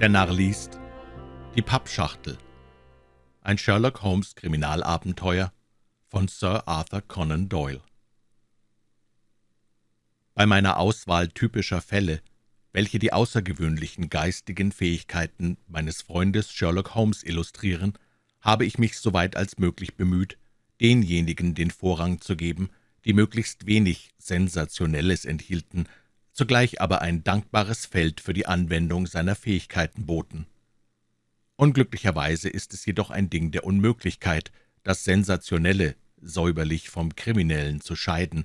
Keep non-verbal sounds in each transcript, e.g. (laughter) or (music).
Der Narr liest. Die Pappschachtel. Ein Sherlock Holmes Kriminalabenteuer von Sir Arthur Conan Doyle. Bei meiner Auswahl typischer Fälle, welche die außergewöhnlichen geistigen Fähigkeiten meines Freundes Sherlock Holmes illustrieren, habe ich mich soweit als möglich bemüht, denjenigen den Vorrang zu geben, die möglichst wenig Sensationelles enthielten zugleich aber ein dankbares Feld für die Anwendung seiner Fähigkeiten boten. Unglücklicherweise ist es jedoch ein Ding der Unmöglichkeit, das Sensationelle säuberlich vom Kriminellen zu scheiden,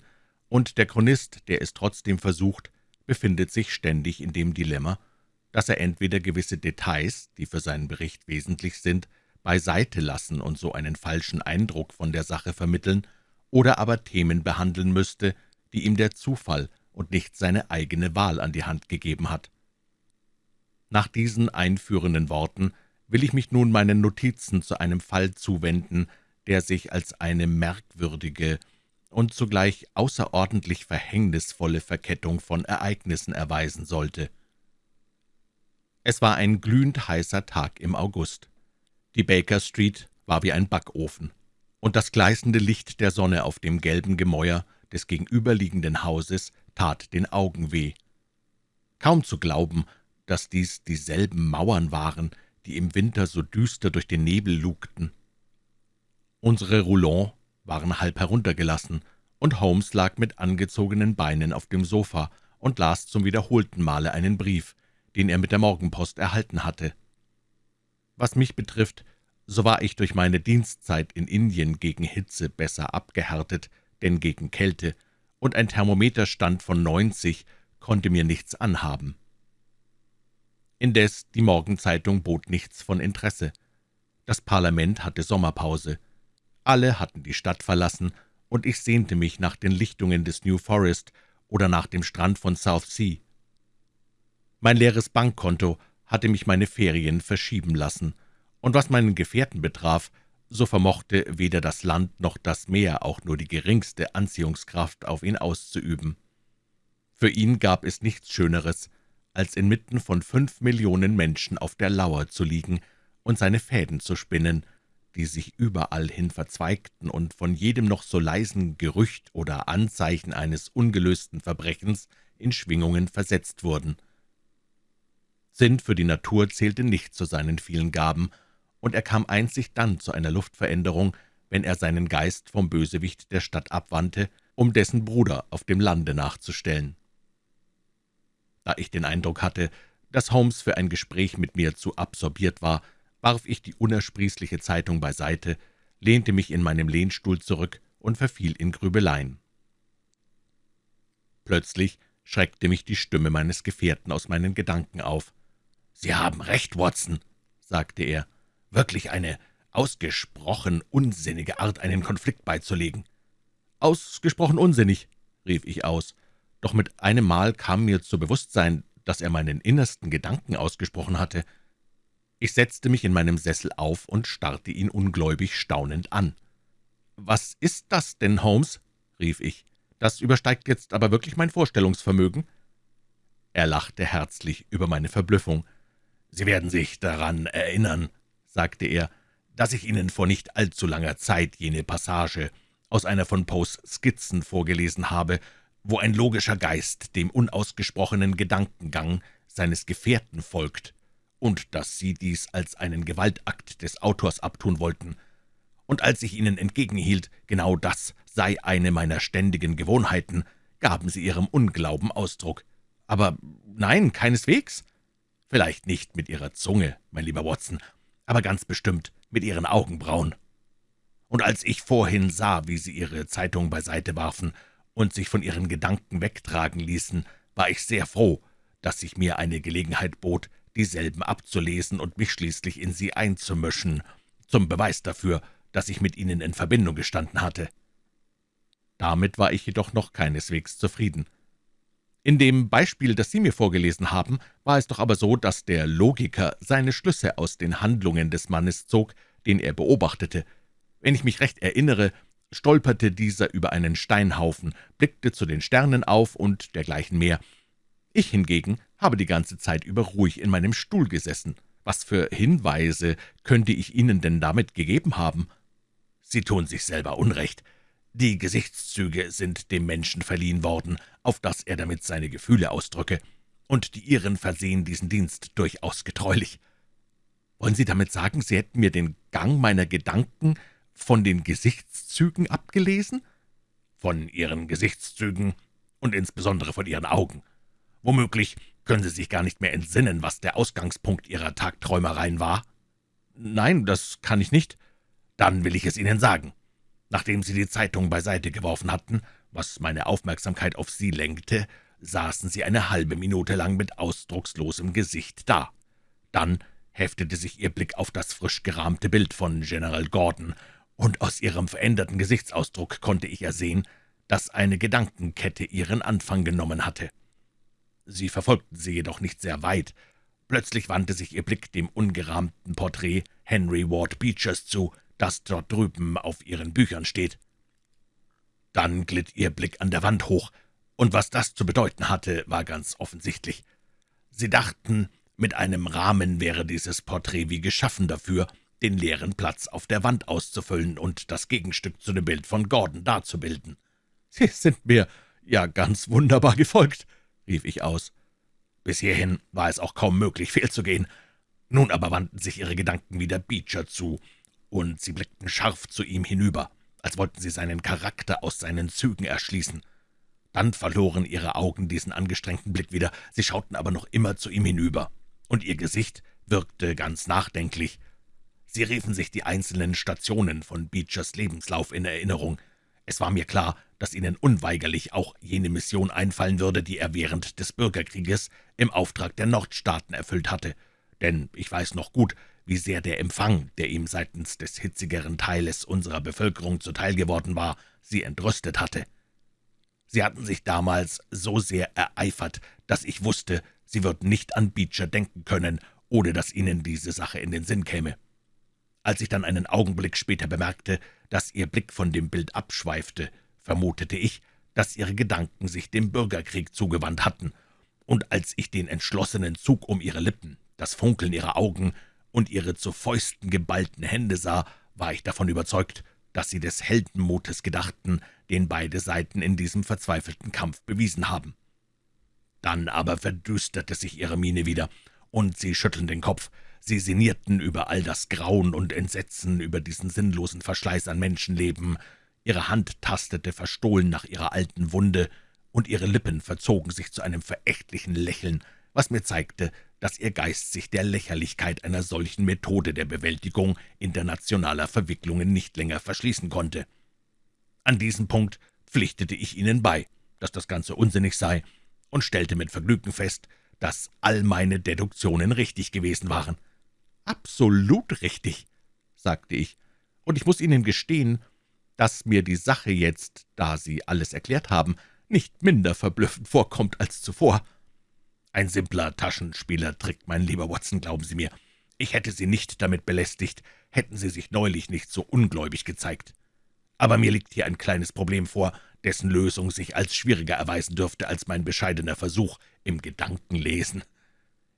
und der Chronist, der es trotzdem versucht, befindet sich ständig in dem Dilemma, dass er entweder gewisse Details, die für seinen Bericht wesentlich sind, beiseite lassen und so einen falschen Eindruck von der Sache vermitteln, oder aber Themen behandeln müsste, die ihm der Zufall und nicht seine eigene Wahl an die Hand gegeben hat. Nach diesen einführenden Worten will ich mich nun meinen Notizen zu einem Fall zuwenden, der sich als eine merkwürdige und zugleich außerordentlich verhängnisvolle Verkettung von Ereignissen erweisen sollte. Es war ein glühend heißer Tag im August. Die Baker Street war wie ein Backofen, und das gleißende Licht der Sonne auf dem gelben Gemäuer des gegenüberliegenden Hauses tat den Augen weh. Kaum zu glauben, dass dies dieselben Mauern waren, die im Winter so düster durch den Nebel lugten. Unsere Roulons waren halb heruntergelassen, und Holmes lag mit angezogenen Beinen auf dem Sofa und las zum wiederholten Male einen Brief, den er mit der Morgenpost erhalten hatte. Was mich betrifft, so war ich durch meine Dienstzeit in Indien gegen Hitze besser abgehärtet denn gegen Kälte, und ein Thermometerstand von 90 konnte mir nichts anhaben. Indes die Morgenzeitung bot nichts von Interesse. Das Parlament hatte Sommerpause. Alle hatten die Stadt verlassen, und ich sehnte mich nach den Lichtungen des New Forest oder nach dem Strand von South Sea. Mein leeres Bankkonto hatte mich meine Ferien verschieben lassen, und was meinen Gefährten betraf, so vermochte weder das Land noch das Meer auch nur die geringste Anziehungskraft auf ihn auszuüben. Für ihn gab es nichts Schöneres, als inmitten von fünf Millionen Menschen auf der Lauer zu liegen und seine Fäden zu spinnen, die sich überall hin verzweigten und von jedem noch so leisen Gerücht oder Anzeichen eines ungelösten Verbrechens in Schwingungen versetzt wurden. Sinn für die Natur zählte nicht zu seinen vielen Gaben, und er kam einzig dann zu einer Luftveränderung, wenn er seinen Geist vom Bösewicht der Stadt abwandte, um dessen Bruder auf dem Lande nachzustellen. Da ich den Eindruck hatte, dass Holmes für ein Gespräch mit mir zu absorbiert war, warf ich die unersprießliche Zeitung beiseite, lehnte mich in meinem Lehnstuhl zurück und verfiel in Grübeleien. Plötzlich schreckte mich die Stimme meines Gefährten aus meinen Gedanken auf. »Sie haben recht, Watson«, sagte er, wirklich eine ausgesprochen unsinnige Art, einen Konflikt beizulegen.« »Ausgesprochen unsinnig«, rief ich aus, doch mit einem Mal kam mir zu Bewusstsein, dass er meinen innersten Gedanken ausgesprochen hatte. Ich setzte mich in meinem Sessel auf und starrte ihn ungläubig staunend an. »Was ist das denn, Holmes?« rief ich. »Das übersteigt jetzt aber wirklich mein Vorstellungsvermögen.« Er lachte herzlich über meine Verblüffung. »Sie werden sich daran erinnern«, sagte er, »dass ich Ihnen vor nicht allzu langer Zeit jene Passage aus einer von Poes Skizzen vorgelesen habe, wo ein logischer Geist dem unausgesprochenen Gedankengang seines Gefährten folgt, und dass Sie dies als einen Gewaltakt des Autors abtun wollten. Und als ich Ihnen entgegenhielt, genau das sei eine meiner ständigen Gewohnheiten, gaben Sie Ihrem Unglauben Ausdruck. Aber nein, keineswegs. Vielleicht nicht mit Ihrer Zunge, mein lieber Watson, aber ganz bestimmt mit Ihren Augenbrauen. Und als ich vorhin sah, wie Sie Ihre Zeitung beiseite warfen und sich von Ihren Gedanken wegtragen ließen, war ich sehr froh, dass sich mir eine Gelegenheit bot, dieselben abzulesen und mich schließlich in sie einzumischen, zum Beweis dafür, dass ich mit Ihnen in Verbindung gestanden hatte. Damit war ich jedoch noch keineswegs zufrieden. In dem Beispiel, das Sie mir vorgelesen haben, war es doch aber so, dass der Logiker seine Schlüsse aus den Handlungen des Mannes zog, den er beobachtete. Wenn ich mich recht erinnere, stolperte dieser über einen Steinhaufen, blickte zu den Sternen auf und dergleichen mehr. Ich hingegen habe die ganze Zeit über ruhig in meinem Stuhl gesessen. Was für Hinweise könnte ich Ihnen denn damit gegeben haben?« »Sie tun sich selber Unrecht. Die Gesichtszüge sind dem Menschen verliehen worden, auf dass er damit seine Gefühle ausdrücke, und die Ihren versehen diesen Dienst durchaus getreulich. Wollen Sie damit sagen, Sie hätten mir den Gang meiner Gedanken von den Gesichtszügen abgelesen?« »Von Ihren Gesichtszügen und insbesondere von Ihren Augen. Womöglich können Sie sich gar nicht mehr entsinnen, was der Ausgangspunkt Ihrer Tagträumereien war?« »Nein, das kann ich nicht.« »Dann will ich es Ihnen sagen. Nachdem Sie die Zeitung beiseite geworfen hatten, was meine Aufmerksamkeit auf Sie lenkte, saßen Sie eine halbe Minute lang mit ausdruckslosem Gesicht da. Dann heftete sich Ihr Blick auf das frisch gerahmte Bild von General Gordon, und aus Ihrem veränderten Gesichtsausdruck konnte ich ersehen, dass eine Gedankenkette ihren Anfang genommen hatte. Sie verfolgten sie jedoch nicht sehr weit. Plötzlich wandte sich Ihr Blick dem ungerahmten Porträt Henry Ward Beechers zu, das dort drüben auf Ihren Büchern steht. Dann glitt Ihr Blick an der Wand hoch, und was das zu bedeuten hatte, war ganz offensichtlich. Sie dachten, mit einem Rahmen wäre dieses Porträt wie geschaffen dafür, den leeren Platz auf der Wand auszufüllen und das Gegenstück zu dem Bild von Gordon darzubilden. »Sie sind mir ja ganz wunderbar gefolgt«, rief ich aus. Bis hierhin war es auch kaum möglich, (laughs) fehlzugehen. Nun aber wandten sich ihre Gedanken wieder Beecher zu, und sie blickten scharf zu ihm hinüber, als wollten sie seinen Charakter aus seinen Zügen erschließen. Dann verloren ihre Augen diesen angestrengten Blick wieder, sie schauten aber noch immer zu ihm hinüber, und ihr Gesicht wirkte ganz nachdenklich. Sie riefen sich die einzelnen Stationen von Beechers Lebenslauf in Erinnerung. Es war mir klar, dass Ihnen unweigerlich auch jene Mission einfallen würde, die er während des Bürgerkrieges im Auftrag der Nordstaaten erfüllt hatte. Denn ich weiß noch gut, wie sehr der Empfang, der ihm seitens des hitzigeren Teiles unserer Bevölkerung zuteil geworden war, sie entrüstet hatte. Sie hatten sich damals so sehr ereifert, dass ich wusste, Sie würden nicht an Beecher denken können, ohne dass Ihnen diese Sache in den Sinn käme. Als ich dann einen Augenblick später bemerkte, dass Ihr Blick von dem Bild abschweifte, vermutete ich, dass Ihre Gedanken sich dem Bürgerkrieg zugewandt hatten, und als ich den entschlossenen Zug um Ihre Lippen, das Funkeln Ihrer Augen und Ihre zu Fäusten geballten Hände sah, war ich davon überzeugt, dass Sie des Heldenmutes gedachten, den beide Seiten in diesem verzweifelten Kampf bewiesen haben. Dann aber verdüsterte sich Ihre Miene wieder, und Sie schütteln den Kopf. Sie sinnierten über all das Grauen und Entsetzen, über diesen sinnlosen Verschleiß an Menschenleben, Ihre Hand tastete verstohlen nach ihrer alten Wunde, und ihre Lippen verzogen sich zu einem verächtlichen Lächeln, was mir zeigte, dass ihr Geist sich der Lächerlichkeit einer solchen Methode der Bewältigung internationaler Verwicklungen nicht länger verschließen konnte. An diesem Punkt pflichtete ich ihnen bei, dass das Ganze unsinnig sei, und stellte mit Vergnügen fest, dass all meine Deduktionen richtig gewesen waren. »Absolut richtig«, sagte ich, »und ich muss Ihnen gestehen, dass mir die Sache jetzt, da Sie alles erklärt haben, nicht minder verblüffend vorkommt als zuvor. Ein simpler Taschenspielertrick, mein lieber Watson, glauben Sie mir. Ich hätte Sie nicht damit belästigt, hätten Sie sich neulich nicht so ungläubig gezeigt. Aber mir liegt hier ein kleines Problem vor, dessen Lösung sich als schwieriger erweisen dürfte als mein bescheidener Versuch im Gedankenlesen.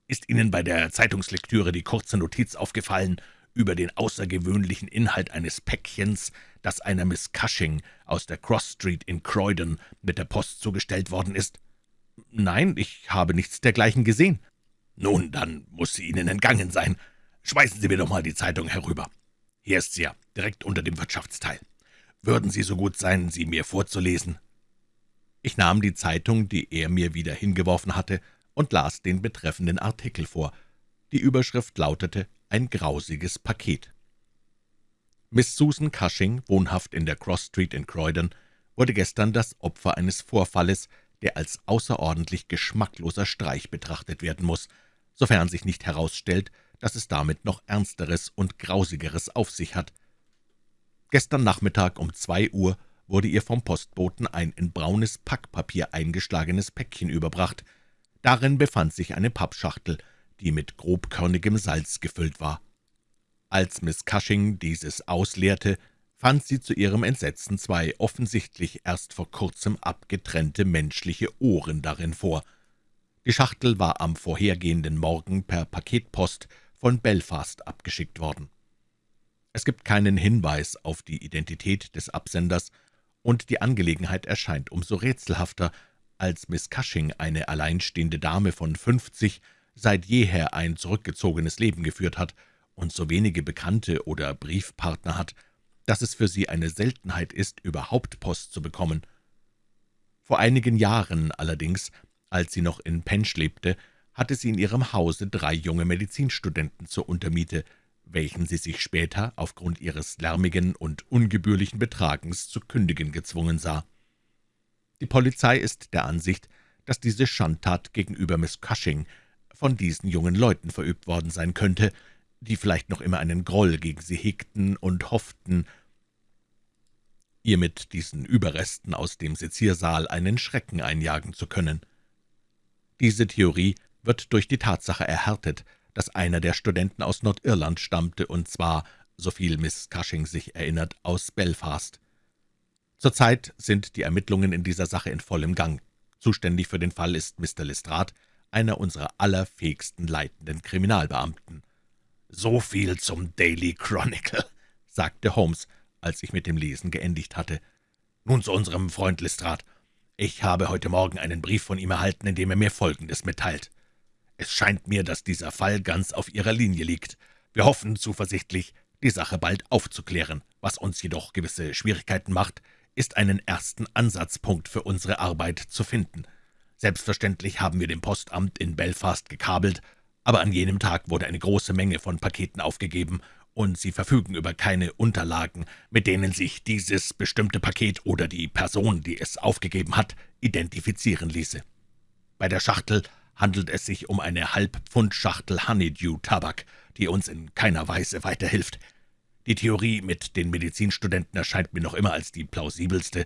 Ist Ihnen bei der Zeitungslektüre die kurze Notiz aufgefallen über den außergewöhnlichen Inhalt eines Päckchens, das einer Miss Cushing aus der Cross Street in Croydon mit der Post zugestellt worden ist? »Nein, ich habe nichts dergleichen gesehen.« »Nun, dann muss sie Ihnen entgangen sein. Schmeißen Sie mir doch mal die Zeitung herüber. Hier ist sie ja, direkt unter dem Wirtschaftsteil. Würden Sie so gut sein, sie mir vorzulesen?« Ich nahm die Zeitung, die er mir wieder hingeworfen hatte, und las den betreffenden Artikel vor. Die Überschrift lautete »Ein grausiges Paket«. Miss Susan Cushing, wohnhaft in der Cross Street in Croydon, wurde gestern das Opfer eines Vorfalles, der als außerordentlich geschmackloser Streich betrachtet werden muss, sofern sich nicht herausstellt, dass es damit noch Ernsteres und Grausigeres auf sich hat. Gestern Nachmittag um zwei Uhr wurde ihr vom Postboten ein in braunes Packpapier eingeschlagenes Päckchen überbracht. Darin befand sich eine Pappschachtel, die mit grobkörnigem Salz gefüllt war. Als Miss Cushing dieses ausleerte, fand sie zu ihrem Entsetzen zwei offensichtlich erst vor kurzem abgetrennte menschliche Ohren darin vor. Die Schachtel war am vorhergehenden Morgen per Paketpost von Belfast abgeschickt worden. Es gibt keinen Hinweis auf die Identität des Absenders, und die Angelegenheit erscheint umso rätselhafter, als Miss Cushing, eine alleinstehende Dame von fünfzig, seit jeher ein zurückgezogenes Leben geführt hat und so wenige Bekannte oder Briefpartner hat, dass es für sie eine Seltenheit ist, überhaupt Post zu bekommen. Vor einigen Jahren allerdings, als sie noch in Pench lebte, hatte sie in ihrem Hause drei junge Medizinstudenten zur Untermiete, welchen sie sich später aufgrund ihres lärmigen und ungebührlichen Betragens zu kündigen gezwungen sah. Die Polizei ist der Ansicht, dass diese Schandtat gegenüber Miss Cushing von diesen jungen Leuten verübt worden sein könnte, die vielleicht noch immer einen Groll gegen sie hegten und hofften, ihr mit diesen Überresten aus dem Seziersaal einen Schrecken einjagen zu können. Diese Theorie wird durch die Tatsache erhärtet, dass einer der Studenten aus Nordirland stammte, und zwar, soviel Miss Cushing sich erinnert, aus Belfast. Zurzeit sind die Ermittlungen in dieser Sache in vollem Gang. Zuständig für den Fall ist Mr. Lestrade, einer unserer allerfähigsten leitenden Kriminalbeamten. »So viel zum Daily Chronicle«, (laughs) sagte Holmes, als ich mit dem Lesen geendigt hatte. »Nun zu unserem Freund Lestrade. Ich habe heute Morgen einen Brief von ihm erhalten, in dem er mir Folgendes mitteilt. Es scheint mir, dass dieser Fall ganz auf Ihrer Linie liegt. Wir hoffen zuversichtlich, die Sache bald aufzuklären. Was uns jedoch gewisse Schwierigkeiten macht, ist einen ersten Ansatzpunkt für unsere Arbeit zu finden. Selbstverständlich haben wir dem Postamt in Belfast gekabelt, aber an jenem Tag wurde eine große Menge von Paketen aufgegeben, und Sie verfügen über keine Unterlagen, mit denen sich dieses bestimmte Paket oder die Person, die es aufgegeben hat, identifizieren ließe. Bei der Schachtel handelt es sich um eine Halbpfund-Schachtel Honeydew-Tabak, die uns in keiner Weise weiterhilft. Die Theorie mit den Medizinstudenten erscheint mir noch immer als die plausibelste.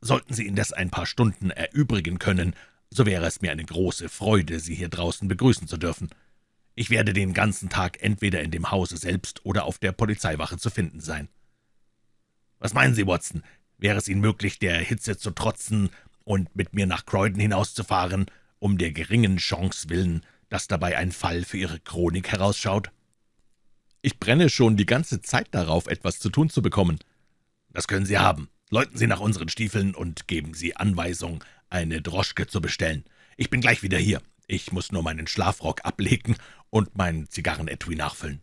Sollten Sie indes ein paar Stunden erübrigen können, so wäre es mir eine große Freude, Sie hier draußen begrüßen zu dürfen. Ich werde den ganzen Tag entweder in dem Hause selbst oder auf der Polizeiwache zu finden sein. Was meinen Sie, Watson? Wäre es Ihnen möglich, der Hitze zu trotzen und mit mir nach Croydon hinauszufahren, um der geringen Chance willen, dass dabei ein Fall für Ihre Chronik herausschaut? Ich brenne schon die ganze Zeit darauf, etwas zu tun zu bekommen. Das können Sie haben. Läuten Sie nach unseren Stiefeln und geben Sie Anweisung, eine Droschke zu bestellen. Ich bin gleich wieder hier. Ich muss nur meinen Schlafrock ablegen und mein Zigarrenetui nachfüllen.«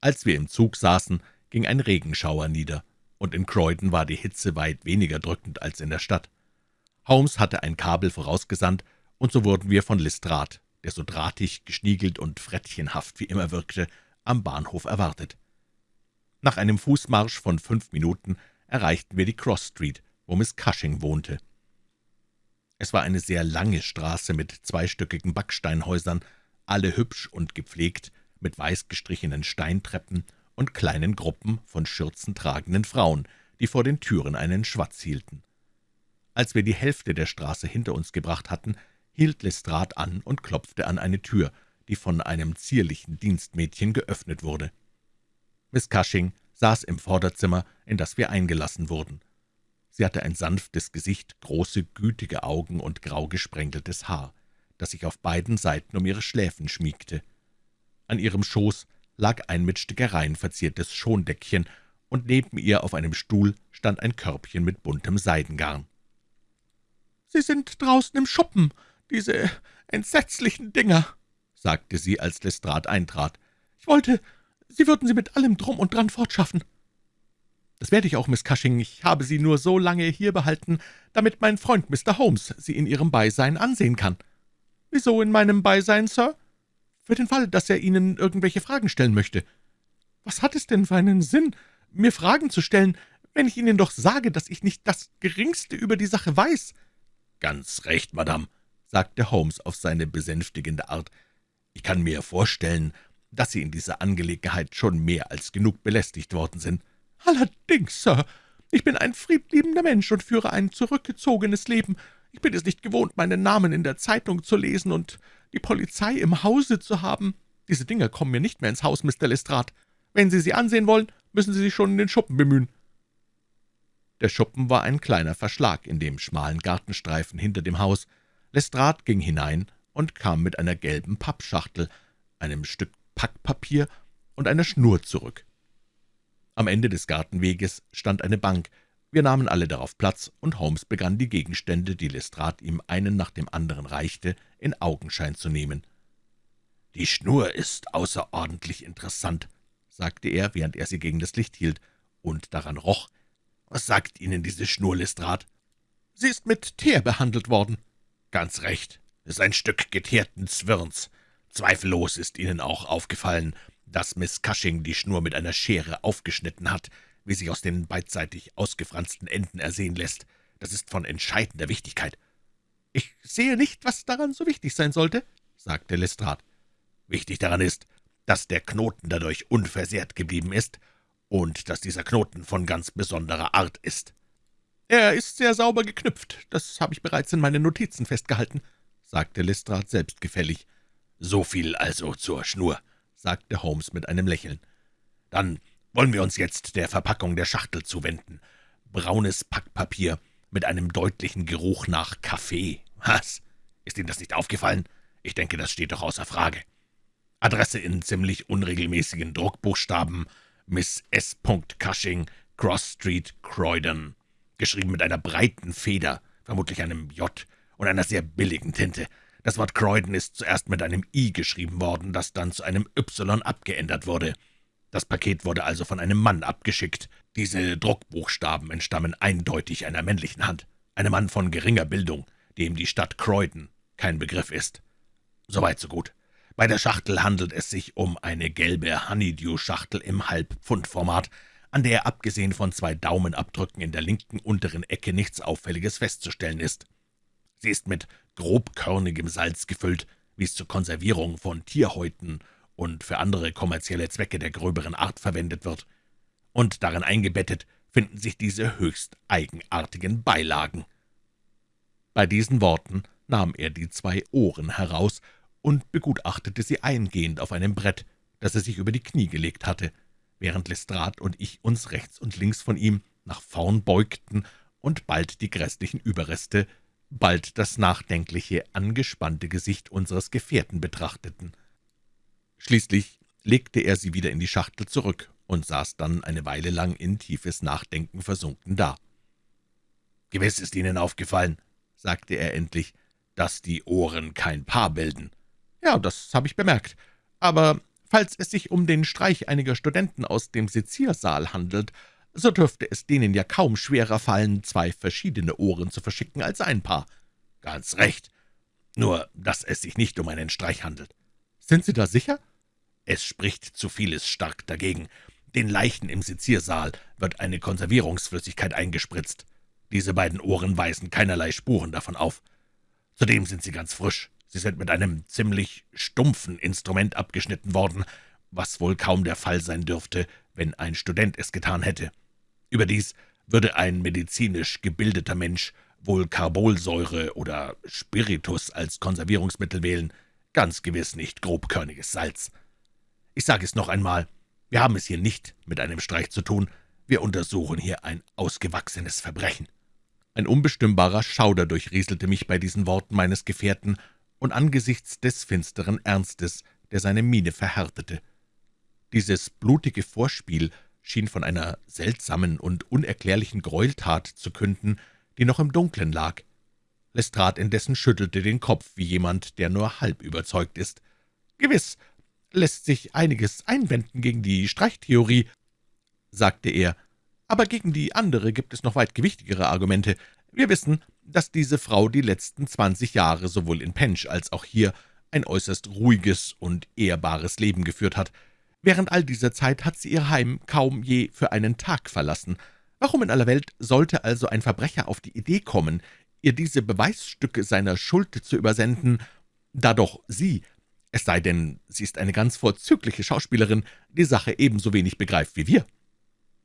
Als wir im Zug saßen, ging ein Regenschauer nieder, und in Croydon war die Hitze weit weniger drückend als in der Stadt. Holmes hatte ein Kabel vorausgesandt, und so wurden wir von Lestrade, der so drahtig, geschniegelt und frettchenhaft wie immer wirkte, am Bahnhof erwartet. Nach einem Fußmarsch von fünf Minuten erreichten wir die Cross Street, wo Miss Cushing wohnte. Es war eine sehr lange Straße mit zweistöckigen Backsteinhäusern, alle hübsch und gepflegt, mit weiß gestrichenen Steintreppen und kleinen Gruppen von schürzentragenden Frauen, die vor den Türen einen Schwatz hielten. Als wir die Hälfte der Straße hinter uns gebracht hatten, hielt Lestrade an und klopfte an eine Tür, die von einem zierlichen Dienstmädchen geöffnet wurde. Miss Cushing saß im Vorderzimmer, in das wir eingelassen wurden. Sie hatte ein sanftes Gesicht, große, gütige Augen und grau gesprenkeltes Haar, das sich auf beiden Seiten um ihre Schläfen schmiegte. An ihrem Schoß lag ein mit Stickereien verziertes Schondeckchen, und neben ihr auf einem Stuhl stand ein Körbchen mit buntem Seidengarn. »Sie sind draußen im Schuppen, diese entsetzlichen Dinger«, sagte sie, als Lestrade eintrat. »Ich wollte, Sie würden sie mit allem Drum und Dran fortschaffen.« »Das werde ich auch, Miss Cushing. Ich habe Sie nur so lange hier behalten, damit mein Freund Mr. Holmes Sie in Ihrem Beisein ansehen kann.« »Wieso in meinem Beisein, Sir?« »Für den Fall, dass er Ihnen irgendwelche Fragen stellen möchte.« »Was hat es denn für einen Sinn, mir Fragen zu stellen, wenn ich Ihnen doch sage, dass ich nicht das Geringste über die Sache weiß?« »Ganz recht, Madame«, sagte Holmes auf seine besänftigende Art. »Ich kann mir vorstellen, dass Sie in dieser Angelegenheit schon mehr als genug belästigt worden sind.« »Allerdings, Sir. Ich bin ein friedliebender Mensch und führe ein zurückgezogenes Leben. Ich bin es nicht gewohnt, meinen Namen in der Zeitung zu lesen und die Polizei im Hause zu haben. Diese Dinger kommen mir nicht mehr ins Haus, Mr. Lestrade. Wenn Sie sie ansehen wollen, müssen Sie sich schon in den Schuppen bemühen.« Der Schuppen war ein kleiner Verschlag in dem schmalen Gartenstreifen hinter dem Haus, Lestrade ging hinein und kam mit einer gelben Pappschachtel, einem Stück Packpapier und einer Schnur zurück. Am Ende des Gartenweges stand eine Bank. Wir nahmen alle darauf Platz, und Holmes begann, die Gegenstände, die Lestrade ihm einen nach dem anderen reichte, in Augenschein zu nehmen. »Die Schnur ist außerordentlich interessant«, sagte er, während er sie gegen das Licht hielt und daran roch. »Was sagt Ihnen diese Schnur, Lestrade?« »Sie ist mit Teer behandelt worden.« »Ganz recht. Es ist ein Stück geteerten Zwirns. Zweifellos ist Ihnen auch aufgefallen, dass Miss Cushing die Schnur mit einer Schere aufgeschnitten hat, wie sich aus den beidseitig ausgefransten Enden ersehen lässt. Das ist von entscheidender Wichtigkeit.« »Ich sehe nicht, was daran so wichtig sein sollte«, sagte Lestrade. »Wichtig daran ist, dass der Knoten dadurch unversehrt geblieben ist und dass dieser Knoten von ganz besonderer Art ist.« »Er ist sehr sauber geknüpft, das habe ich bereits in meinen Notizen festgehalten«, sagte Lestrade selbstgefällig. »So viel also zur Schnur«, sagte Holmes mit einem Lächeln. »Dann wollen wir uns jetzt der Verpackung der Schachtel zuwenden. Braunes Packpapier mit einem deutlichen Geruch nach Kaffee. Was? Ist Ihnen das nicht aufgefallen? Ich denke, das steht doch außer Frage. Adresse in ziemlich unregelmäßigen Druckbuchstaben. Miss S. Cushing, Cross Street, Croydon. Geschrieben mit einer breiten Feder, vermutlich einem J, und einer sehr billigen Tinte. Das Wort Croydon ist zuerst mit einem I geschrieben worden, das dann zu einem Y abgeändert wurde. Das Paket wurde also von einem Mann abgeschickt. Diese Druckbuchstaben entstammen eindeutig einer männlichen Hand. Einem Mann von geringer Bildung, dem die Stadt Croydon kein Begriff ist. Soweit so gut. Bei der Schachtel handelt es sich um eine gelbe Honeydew-Schachtel im Halbpfundformat, an der abgesehen von zwei Daumenabdrücken in der linken unteren Ecke nichts Auffälliges festzustellen ist. Sie ist mit grobkörnigem Salz gefüllt, wie es zur Konservierung von Tierhäuten und für andere kommerzielle Zwecke der gröberen Art verwendet wird. Und darin eingebettet finden sich diese höchst eigenartigen Beilagen. Bei diesen Worten nahm er die zwei Ohren heraus und begutachtete sie eingehend auf einem Brett, das er sich über die Knie gelegt hatte, während Lestrade und ich uns rechts und links von ihm nach vorn beugten und bald die grässlichen Überreste, bald das nachdenkliche, angespannte Gesicht unseres Gefährten betrachteten. Schließlich legte er sie wieder in die Schachtel zurück und saß dann eine Weile lang in tiefes Nachdenken versunken da. »Gewiss ist Ihnen aufgefallen«, sagte er endlich, »dass die Ohren kein Paar bilden.« »Ja, das habe ich bemerkt. Aber falls es sich um den Streich einiger Studenten aus dem Seziersaal handelt, so dürfte es denen ja kaum schwerer fallen, zwei verschiedene Ohren zu verschicken als ein Paar.« »Ganz recht. Nur, dass es sich nicht um einen Streich handelt.« »Sind Sie da sicher?« es spricht zu vieles stark dagegen. Den Leichen im Seziersaal wird eine Konservierungsflüssigkeit eingespritzt. Diese beiden Ohren weisen keinerlei Spuren davon auf. Zudem sind sie ganz frisch. Sie sind mit einem ziemlich stumpfen Instrument abgeschnitten worden, was wohl kaum der Fall sein dürfte, wenn ein Student es getan hätte. Überdies würde ein medizinisch gebildeter Mensch wohl Carbolsäure oder Spiritus als Konservierungsmittel wählen, ganz gewiss nicht grobkörniges Salz. Ich sage es noch einmal, wir haben es hier nicht mit einem Streich zu tun, wir untersuchen hier ein ausgewachsenes Verbrechen.« Ein unbestimmbarer Schauder durchrieselte mich bei diesen Worten meines Gefährten und angesichts des finsteren Ernstes, der seine Miene verhärtete. Dieses blutige Vorspiel schien von einer seltsamen und unerklärlichen Gräueltat zu künden, die noch im Dunklen lag. Lestrade indessen schüttelte den Kopf wie jemand, der nur halb überzeugt ist. »Gewiss, lässt sich einiges einwenden gegen die Streichtheorie«, sagte er, »aber gegen die andere gibt es noch weit gewichtigere Argumente. Wir wissen, dass diese Frau die letzten zwanzig Jahre sowohl in Pench als auch hier ein äußerst ruhiges und ehrbares Leben geführt hat. Während all dieser Zeit hat sie ihr Heim kaum je für einen Tag verlassen. Warum in aller Welt sollte also ein Verbrecher auf die Idee kommen, ihr diese Beweisstücke seiner Schuld zu übersenden, da doch sie es sei denn, sie ist eine ganz vorzügliche Schauspielerin, die Sache ebenso wenig begreift wie wir.«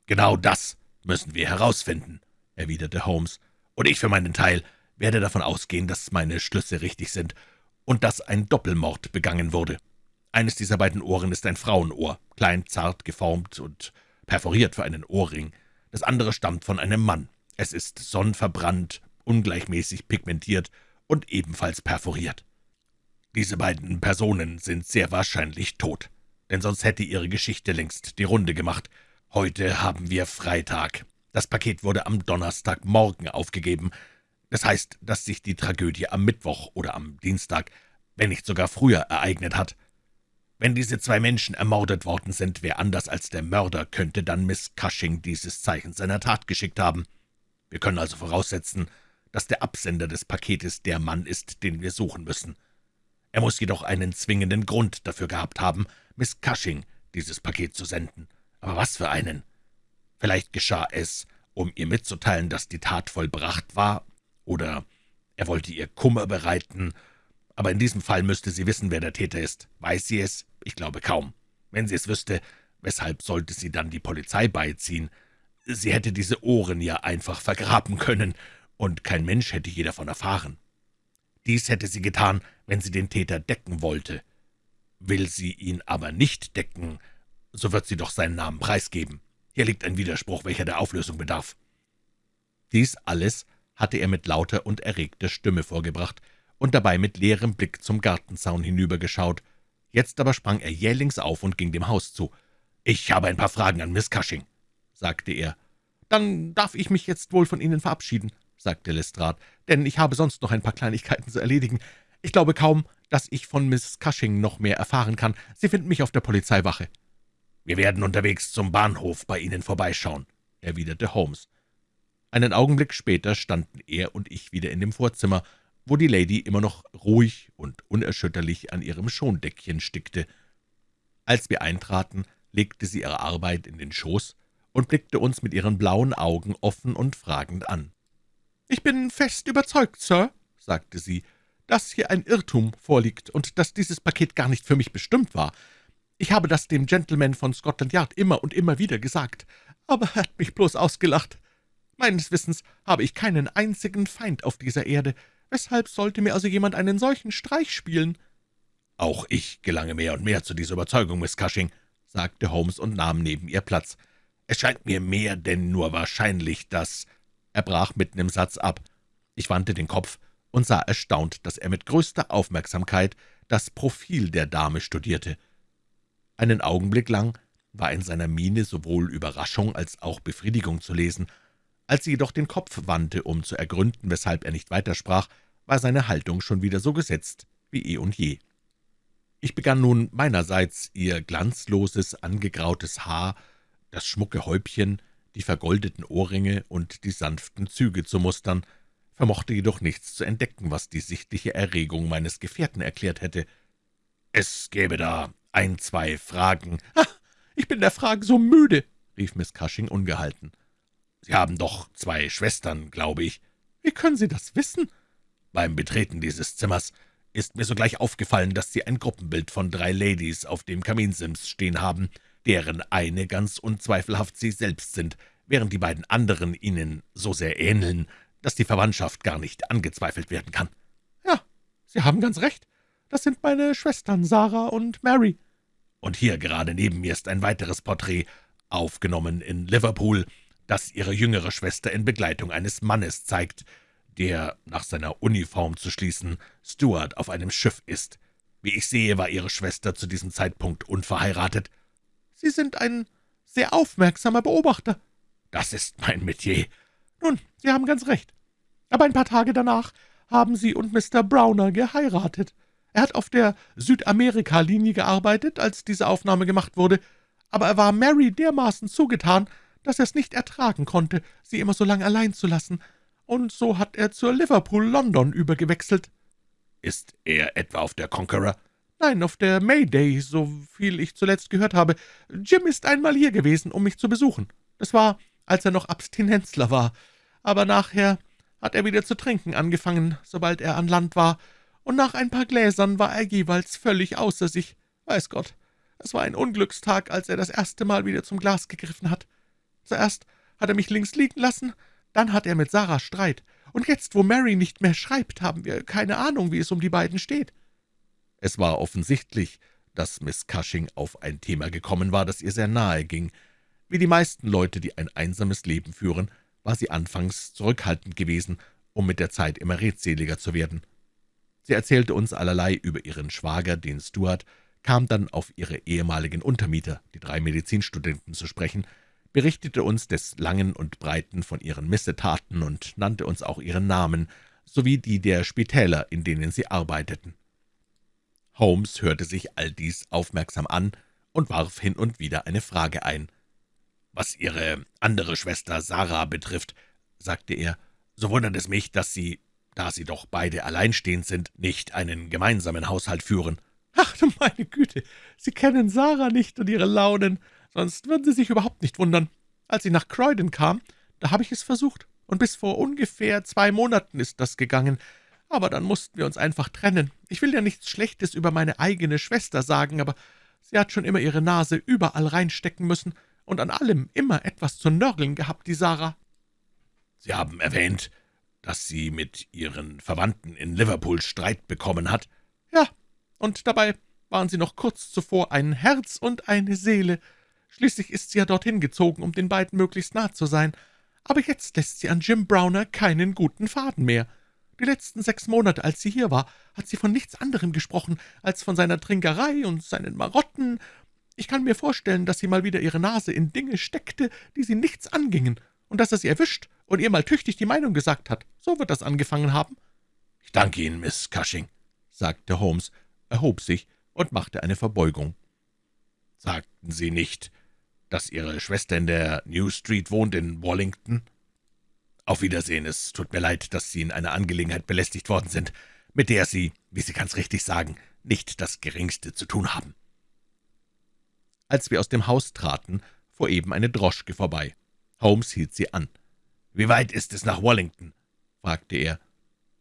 »Genau das müssen wir herausfinden«, erwiderte Holmes, »und ich für meinen Teil werde davon ausgehen, dass meine Schlüsse richtig sind und dass ein Doppelmord begangen wurde. Eines dieser beiden Ohren ist ein Frauenohr, klein, zart, geformt und perforiert für einen Ohrring. Das andere stammt von einem Mann. Es ist sonnenverbrannt, ungleichmäßig pigmentiert und ebenfalls perforiert. Diese beiden Personen sind sehr wahrscheinlich tot, denn sonst hätte Ihre Geschichte längst die Runde gemacht. Heute haben wir Freitag. Das Paket wurde am Donnerstagmorgen aufgegeben. Das heißt, dass sich die Tragödie am Mittwoch oder am Dienstag, wenn nicht sogar früher, ereignet hat. Wenn diese zwei Menschen ermordet worden sind, wer anders als der Mörder könnte dann Miss Cushing dieses Zeichen seiner Tat geschickt haben. Wir können also voraussetzen, dass der Absender des Paketes der Mann ist, den wir suchen müssen. Er muss jedoch einen zwingenden Grund dafür gehabt haben, Miss Cushing dieses Paket zu senden. Aber was für einen? Vielleicht geschah es, um ihr mitzuteilen, dass die Tat vollbracht war, oder er wollte ihr Kummer bereiten, aber in diesem Fall müsste sie wissen, wer der Täter ist. Weiß sie es? Ich glaube kaum. Wenn sie es wüsste, weshalb sollte sie dann die Polizei beiziehen? Sie hätte diese Ohren ja einfach vergraben können, und kein Mensch hätte je davon erfahren. Dies hätte sie getan, wenn sie den Täter decken wollte. Will sie ihn aber nicht decken, so wird sie doch seinen Namen preisgeben. Hier liegt ein Widerspruch, welcher der Auflösung bedarf.« Dies alles hatte er mit lauter und erregter Stimme vorgebracht und dabei mit leerem Blick zum Gartenzaun hinübergeschaut. Jetzt aber sprang er jählings auf und ging dem Haus zu. »Ich habe ein paar Fragen an Miss Cushing«, sagte er. »Dann darf ich mich jetzt wohl von Ihnen verabschieden«, sagte Lestrade, »denn ich habe sonst noch ein paar Kleinigkeiten zu erledigen. Ich glaube kaum, dass ich von Miss Cushing noch mehr erfahren kann. Sie finden mich auf der Polizeiwache.« »Wir werden unterwegs zum Bahnhof bei Ihnen vorbeischauen«, erwiderte Holmes. Einen Augenblick später standen er und ich wieder in dem Vorzimmer, wo die Lady immer noch ruhig und unerschütterlich an ihrem Schondeckchen stickte. Als wir eintraten, legte sie ihre Arbeit in den Schoß und blickte uns mit ihren blauen Augen offen und fragend an. »Ich bin fest überzeugt, Sir«, sagte sie, »dass hier ein Irrtum vorliegt und dass dieses Paket gar nicht für mich bestimmt war. Ich habe das dem Gentleman von Scotland Yard immer und immer wieder gesagt, aber er hat mich bloß ausgelacht. Meines Wissens habe ich keinen einzigen Feind auf dieser Erde. Weshalb sollte mir also jemand einen solchen Streich spielen?« »Auch ich gelange mehr und mehr zu dieser Überzeugung, Miss Cushing«, sagte Holmes und nahm neben ihr Platz. »Es scheint mir mehr denn nur wahrscheinlich, dass er brach mitten im Satz ab. Ich wandte den Kopf und sah erstaunt, dass er mit größter Aufmerksamkeit das Profil der Dame studierte. Einen Augenblick lang war in seiner Miene sowohl Überraschung als auch Befriedigung zu lesen. Als sie jedoch den Kopf wandte, um zu ergründen, weshalb er nicht weitersprach, war seine Haltung schon wieder so gesetzt wie eh und je. Ich begann nun meinerseits, ihr glanzloses, angegrautes Haar, das schmucke Häubchen, die vergoldeten Ohrringe und die sanften Züge zu mustern, vermochte jedoch nichts zu entdecken, was die sichtliche Erregung meines Gefährten erklärt hätte. »Es gäbe da ein, zwei Fragen.« »Ah, ich bin der Fragen so müde«, rief Miss Cushing ungehalten. »Sie haben doch zwei Schwestern, glaube ich.« »Wie können Sie das wissen?« »Beim Betreten dieses Zimmers ist mir sogleich aufgefallen, dass Sie ein Gruppenbild von drei Ladies auf dem Kaminsims stehen haben, deren eine ganz unzweifelhaft Sie selbst sind, während die beiden anderen Ihnen so sehr ähneln, dass die Verwandtschaft gar nicht angezweifelt werden kann.« »Ja, Sie haben ganz recht. Das sind meine Schwestern Sarah und Mary.« »Und hier gerade neben mir ist ein weiteres Porträt, aufgenommen in Liverpool, das Ihre jüngere Schwester in Begleitung eines Mannes zeigt, der, nach seiner Uniform zu schließen, Steward auf einem Schiff ist. Wie ich sehe, war Ihre Schwester zu diesem Zeitpunkt unverheiratet.« »Sie sind ein sehr aufmerksamer Beobachter.« »Das ist mein Metier.« »Nun, Sie haben ganz recht. Aber ein paar Tage danach haben Sie und Mr. Browner geheiratet. Er hat auf der Südamerika-Linie gearbeitet, als diese Aufnahme gemacht wurde, aber er war Mary dermaßen zugetan, dass er es nicht ertragen konnte, sie immer so lange allein zu lassen, und so hat er zur Liverpool-London übergewechselt.« »Ist er etwa auf der Conqueror?« »Nein, auf der Mayday, so viel ich zuletzt gehört habe. Jim ist einmal hier gewesen, um mich zu besuchen. Das war, als er noch Abstinenzler war. Aber nachher hat er wieder zu trinken angefangen, sobald er an Land war, und nach ein paar Gläsern war er jeweils völlig außer sich. Weiß Gott, es war ein Unglückstag, als er das erste Mal wieder zum Glas gegriffen hat. Zuerst hat er mich links liegen lassen, dann hat er mit Sarah Streit, und jetzt, wo Mary nicht mehr schreibt, haben wir keine Ahnung, wie es um die beiden steht.« Es war offensichtlich, dass Miss Cushing auf ein Thema gekommen war, das ihr sehr nahe ging. Wie die meisten Leute, die ein einsames Leben führen, war sie anfangs zurückhaltend gewesen, um mit der Zeit immer redseliger zu werden. Sie erzählte uns allerlei über ihren Schwager, den Stuart, kam dann auf ihre ehemaligen Untermieter, die drei Medizinstudenten, zu sprechen, berichtete uns des Langen und Breiten von ihren Missetaten und nannte uns auch ihren Namen, sowie die der Spitäler, in denen sie arbeiteten. Holmes hörte sich all dies aufmerksam an und warf hin und wieder eine Frage ein. »Was Ihre andere Schwester Sarah betrifft«, sagte er, »so wundert es mich, dass Sie, da Sie doch beide alleinstehend sind, nicht einen gemeinsamen Haushalt führen.« »Ach, du meine Güte, Sie kennen Sarah nicht und ihre Launen, sonst würden Sie sich überhaupt nicht wundern. Als ich nach Croydon kam, da habe ich es versucht, und bis vor ungefähr zwei Monaten ist das gegangen. Aber dann mussten wir uns einfach trennen. Ich will ja nichts Schlechtes über meine eigene Schwester sagen, aber sie hat schon immer ihre Nase überall reinstecken müssen und an allem immer etwas zu nörgeln gehabt, die Sarah.« »Sie haben erwähnt, dass sie mit ihren Verwandten in Liverpool Streit bekommen hat?« »Ja, und dabei waren sie noch kurz zuvor ein Herz und eine Seele. Schließlich ist sie ja dorthin gezogen, um den beiden möglichst nah zu sein. Aber jetzt lässt sie an Jim Browner keinen guten Faden mehr. Die letzten sechs Monate, als sie hier war, hat sie von nichts anderem gesprochen, als von seiner Trinkerei und seinen Marotten. Ich kann mir vorstellen, dass sie mal wieder ihre Nase in Dinge steckte, die sie nichts angingen, und dass er sie erwischt und ihr mal tüchtig die Meinung gesagt hat. So wird das angefangen haben.« »Ich danke Ihnen, Miss Cushing«, sagte Holmes, erhob sich und machte eine Verbeugung. »Sagten Sie nicht, dass Ihre Schwester in der New Street wohnt, in Wallington?« »Auf Wiedersehen, es tut mir leid, dass Sie in einer Angelegenheit belästigt worden sind, mit der Sie, wie Sie ganz richtig sagen, nicht das Geringste zu tun haben.« Als wir aus dem Haus traten, fuhr eben eine Droschke vorbei. Holmes hielt sie an. »Wie weit ist es nach Wallington?« fragte er.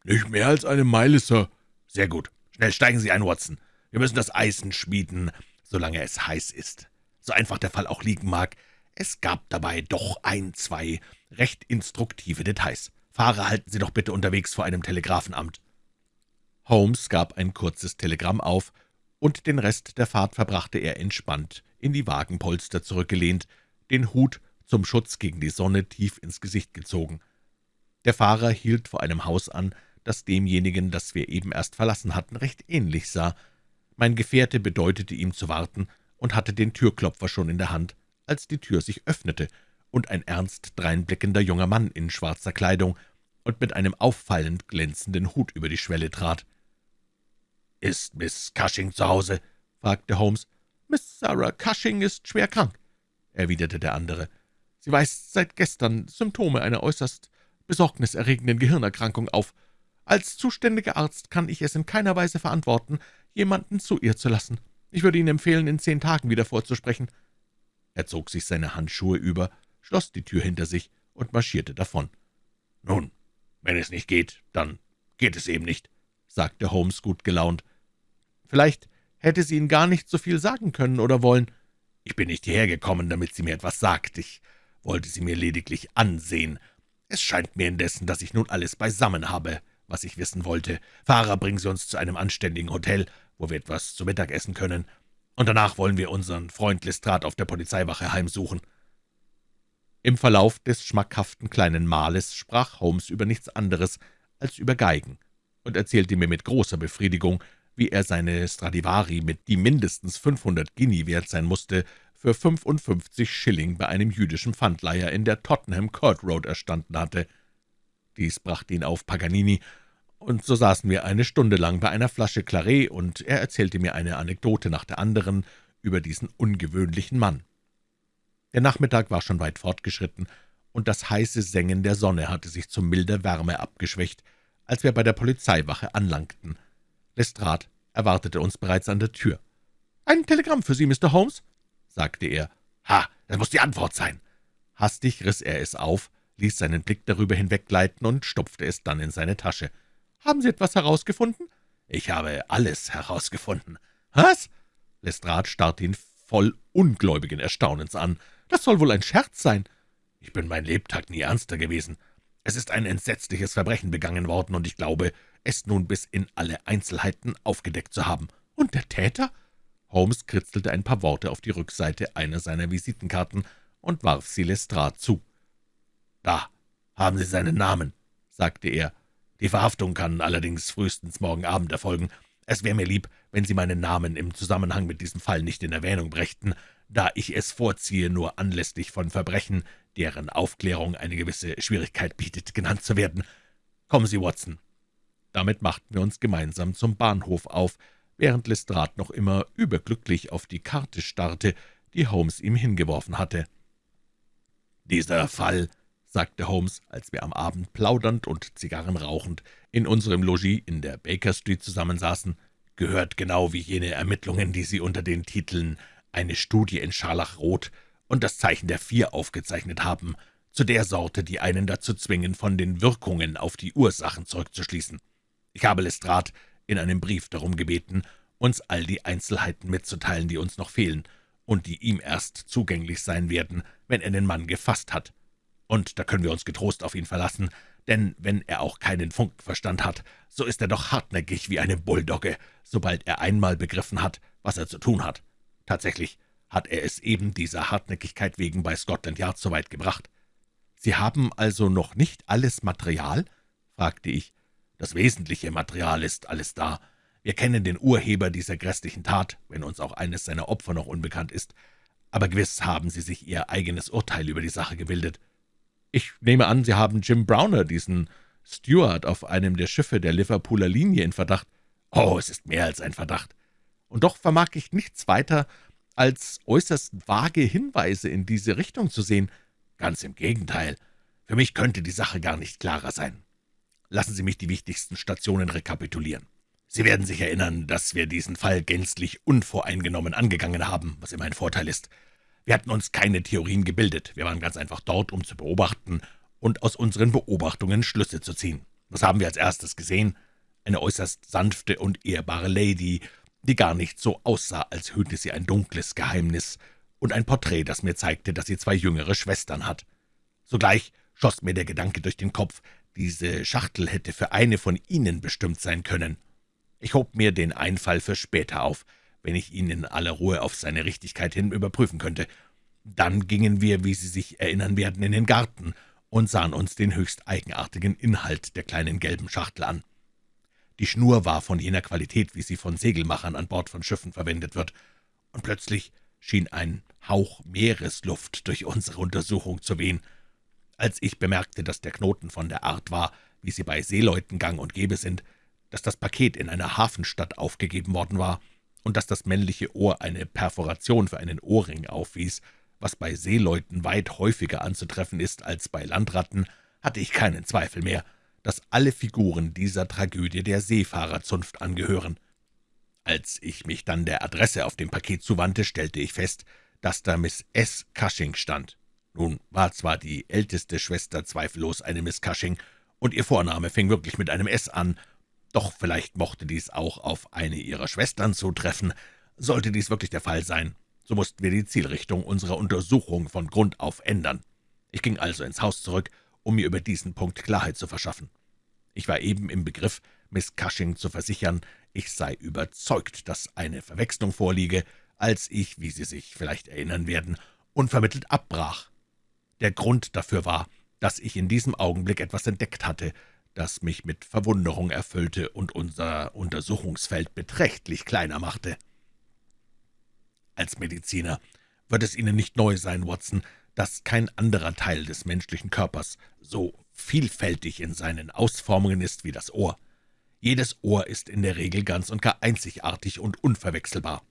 »Nicht mehr als eine Meile, Sir.« »Sehr gut. Schnell steigen Sie ein, Watson. Wir müssen das Eisen schmieden, solange es heiß ist. So einfach der Fall auch liegen mag, es gab dabei doch ein, zwei recht instruktive Details. Fahrer, halten Sie doch bitte unterwegs vor einem Telegrafenamt.« Holmes gab ein kurzes Telegramm auf, und den Rest der Fahrt verbrachte er entspannt, in die Wagenpolster zurückgelehnt, den Hut zum Schutz gegen die Sonne tief ins Gesicht gezogen. Der Fahrer hielt vor einem Haus an, das demjenigen, das wir eben erst verlassen hatten, recht ähnlich sah. Mein Gefährte bedeutete ihm zu warten und hatte den Türklopfer schon in der Hand, als die Tür sich öffnete und ein ernst dreinblickender junger Mann in schwarzer Kleidung und mit einem auffallend glänzenden Hut über die Schwelle trat. »Ist Miss Cushing zu Hause?« fragte Holmes. »Miss Sarah Cushing ist schwer krank«, erwiderte der andere. »Sie weist seit gestern Symptome einer äußerst besorgniserregenden Gehirnerkrankung auf. Als zuständiger Arzt kann ich es in keiner Weise verantworten, jemanden zu ihr zu lassen. Ich würde Ihnen empfehlen, in zehn Tagen wieder vorzusprechen.« Er zog sich seine Handschuhe über, schloss die Tür hinter sich und marschierte davon. »Nun, wenn es nicht geht, dann geht es eben nicht«, sagte Holmes gut gelaunt. »Vielleicht hätte sie Ihnen gar nicht so viel sagen können oder wollen.« »Ich bin nicht hierher gekommen, damit sie mir etwas sagt. Ich wollte sie mir lediglich ansehen. Es scheint mir indessen, dass ich nun alles beisammen habe was ich wissen wollte. Fahrer, bringen Sie uns zu einem anständigen Hotel, wo wir etwas zu Mittag essen können, und danach wollen wir unseren Freund Lestrade auf der Polizeiwache heimsuchen.« Im Verlauf des schmackhaften kleinen Mahles sprach Holmes über nichts anderes als über Geigen und erzählte mir mit großer Befriedigung, wie er seine Stradivari, mit die mindestens 500 Guinea wert sein musste, für 55 Schilling bei einem jüdischen Pfandleiher in der Tottenham Court Road erstanden hatte. Dies brachte ihn auf Paganini, und so saßen wir eine Stunde lang bei einer Flasche Claret, und er erzählte mir eine Anekdote nach der anderen über diesen ungewöhnlichen Mann. Der Nachmittag war schon weit fortgeschritten, und das heiße Sengen der Sonne hatte sich zu milder Wärme abgeschwächt, als wir bei der Polizeiwache anlangten. Lestrade erwartete uns bereits an der Tür. »Ein Telegramm für Sie, Mr. Holmes«, sagte er. »Ha, das muss die Antwort sein.« Hastig riss er es auf, ließ seinen Blick darüber hinweggleiten und stopfte es dann in seine Tasche. »Haben Sie etwas herausgefunden?« »Ich habe alles herausgefunden.« »Was?« Lestrade starrte ihn voll ungläubigen Erstaunens an. »Das soll wohl ein Scherz sein.« »Ich bin mein Lebtag nie ernster gewesen. Es ist ein entsetzliches Verbrechen begangen worden, und ich glaube, es nun bis in alle Einzelheiten aufgedeckt zu haben.« »Und der Täter?« Holmes kritzelte ein paar Worte auf die Rückseite einer seiner Visitenkarten und warf sie Lestrade zu. »Da haben Sie seinen Namen«, sagte er. Die Verhaftung kann allerdings frühestens morgen Abend erfolgen. Es wäre mir lieb, wenn Sie meinen Namen im Zusammenhang mit diesem Fall nicht in Erwähnung brächten, da ich es vorziehe, nur anlässlich von Verbrechen, deren Aufklärung eine gewisse Schwierigkeit bietet, genannt zu werden. Kommen Sie, Watson.« Damit machten wir uns gemeinsam zum Bahnhof auf, während Lestrade noch immer überglücklich auf die Karte starrte, die Holmes ihm hingeworfen hatte. »Dieser Fall«, sagte Holmes, als wir am Abend plaudernd und Zigarren rauchend in unserem Logis in der Baker Street zusammensaßen, »gehört genau wie jene Ermittlungen, die Sie unter den Titeln »Eine Studie in Scharlachrot« und »Das Zeichen der Vier« aufgezeichnet haben, zu der Sorte, die einen dazu zwingen, von den Wirkungen auf die Ursachen zurückzuschließen. Ich habe Lestrade in einem Brief darum gebeten, uns all die Einzelheiten mitzuteilen, die uns noch fehlen und die ihm erst zugänglich sein werden, wenn er den Mann gefasst hat. Und da können wir uns getrost auf ihn verlassen, denn wenn er auch keinen Funkenverstand hat, so ist er doch hartnäckig wie eine Bulldogge, sobald er einmal begriffen hat, was er zu tun hat. Tatsächlich hat er es eben dieser Hartnäckigkeit wegen bei Scotland Yard so weit gebracht. »Sie haben also noch nicht alles Material?« fragte ich. »Das wesentliche Material ist alles da. Wir kennen den Urheber dieser grässlichen Tat, wenn uns auch eines seiner Opfer noch unbekannt ist. Aber gewiss haben Sie sich Ihr eigenes Urteil über die Sache gebildet.« »Ich nehme an, Sie haben Jim Browner, diesen Steward auf einem der Schiffe der Liverpooler Linie, in Verdacht.« »Oh, es ist mehr als ein Verdacht. Und doch vermag ich nichts weiter, als äußerst vage Hinweise in diese Richtung zu sehen. Ganz im Gegenteil. Für mich könnte die Sache gar nicht klarer sein. Lassen Sie mich die wichtigsten Stationen rekapitulieren. Sie werden sich erinnern, dass wir diesen Fall gänzlich unvoreingenommen angegangen haben, was immer ein Vorteil ist. Wir hatten uns keine Theorien gebildet, wir waren ganz einfach dort, um zu beobachten und aus unseren Beobachtungen Schlüsse zu ziehen. Was haben wir als erstes gesehen? Eine äußerst sanfte und ehrbare Lady, die gar nicht so aussah, als hüte sie ein dunkles Geheimnis, und ein Porträt, das mir zeigte, dass sie zwei jüngere Schwestern hat. Sogleich schoss mir der Gedanke durch den Kopf, diese Schachtel hätte für eine von ihnen bestimmt sein können. Ich hob mir den Einfall für später auf, wenn ich ihn in aller Ruhe auf seine Richtigkeit hin überprüfen könnte. Dann gingen wir, wie Sie sich erinnern werden, in den Garten und sahen uns den höchst eigenartigen Inhalt der kleinen gelben Schachtel an. Die Schnur war von jener Qualität, wie sie von Segelmachern an Bord von Schiffen verwendet wird, und plötzlich schien ein Hauch Meeresluft durch unsere Untersuchung zu wehen. Als ich bemerkte, dass der Knoten von der Art war, wie sie bei Seeleuten gang und gäbe sind, dass das Paket in einer Hafenstadt aufgegeben worden war und dass das männliche Ohr eine Perforation für einen Ohrring aufwies, was bei Seeleuten weit häufiger anzutreffen ist als bei Landratten, hatte ich keinen Zweifel mehr, dass alle Figuren dieser Tragödie der Seefahrerzunft angehören. Als ich mich dann der Adresse auf dem Paket zuwandte, stellte ich fest, dass da Miss S. Cushing stand. Nun war zwar die älteste Schwester zweifellos eine Miss Cushing, und ihr Vorname fing wirklich mit einem S an, doch vielleicht mochte dies auch auf eine ihrer Schwestern zutreffen. Sollte dies wirklich der Fall sein, so mussten wir die Zielrichtung unserer Untersuchung von Grund auf ändern. Ich ging also ins Haus zurück, um mir über diesen Punkt Klarheit zu verschaffen. Ich war eben im Begriff, Miss Cushing zu versichern, ich sei überzeugt, dass eine Verwechslung vorliege, als ich, wie Sie sich vielleicht erinnern werden, unvermittelt abbrach. Der Grund dafür war, dass ich in diesem Augenblick etwas entdeckt hatte, das mich mit Verwunderung erfüllte und unser Untersuchungsfeld beträchtlich kleiner machte. Als Mediziner wird es Ihnen nicht neu sein, Watson, dass kein anderer Teil des menschlichen Körpers so vielfältig in seinen Ausformungen ist wie das Ohr. Jedes Ohr ist in der Regel ganz und gar einzigartig und unverwechselbar.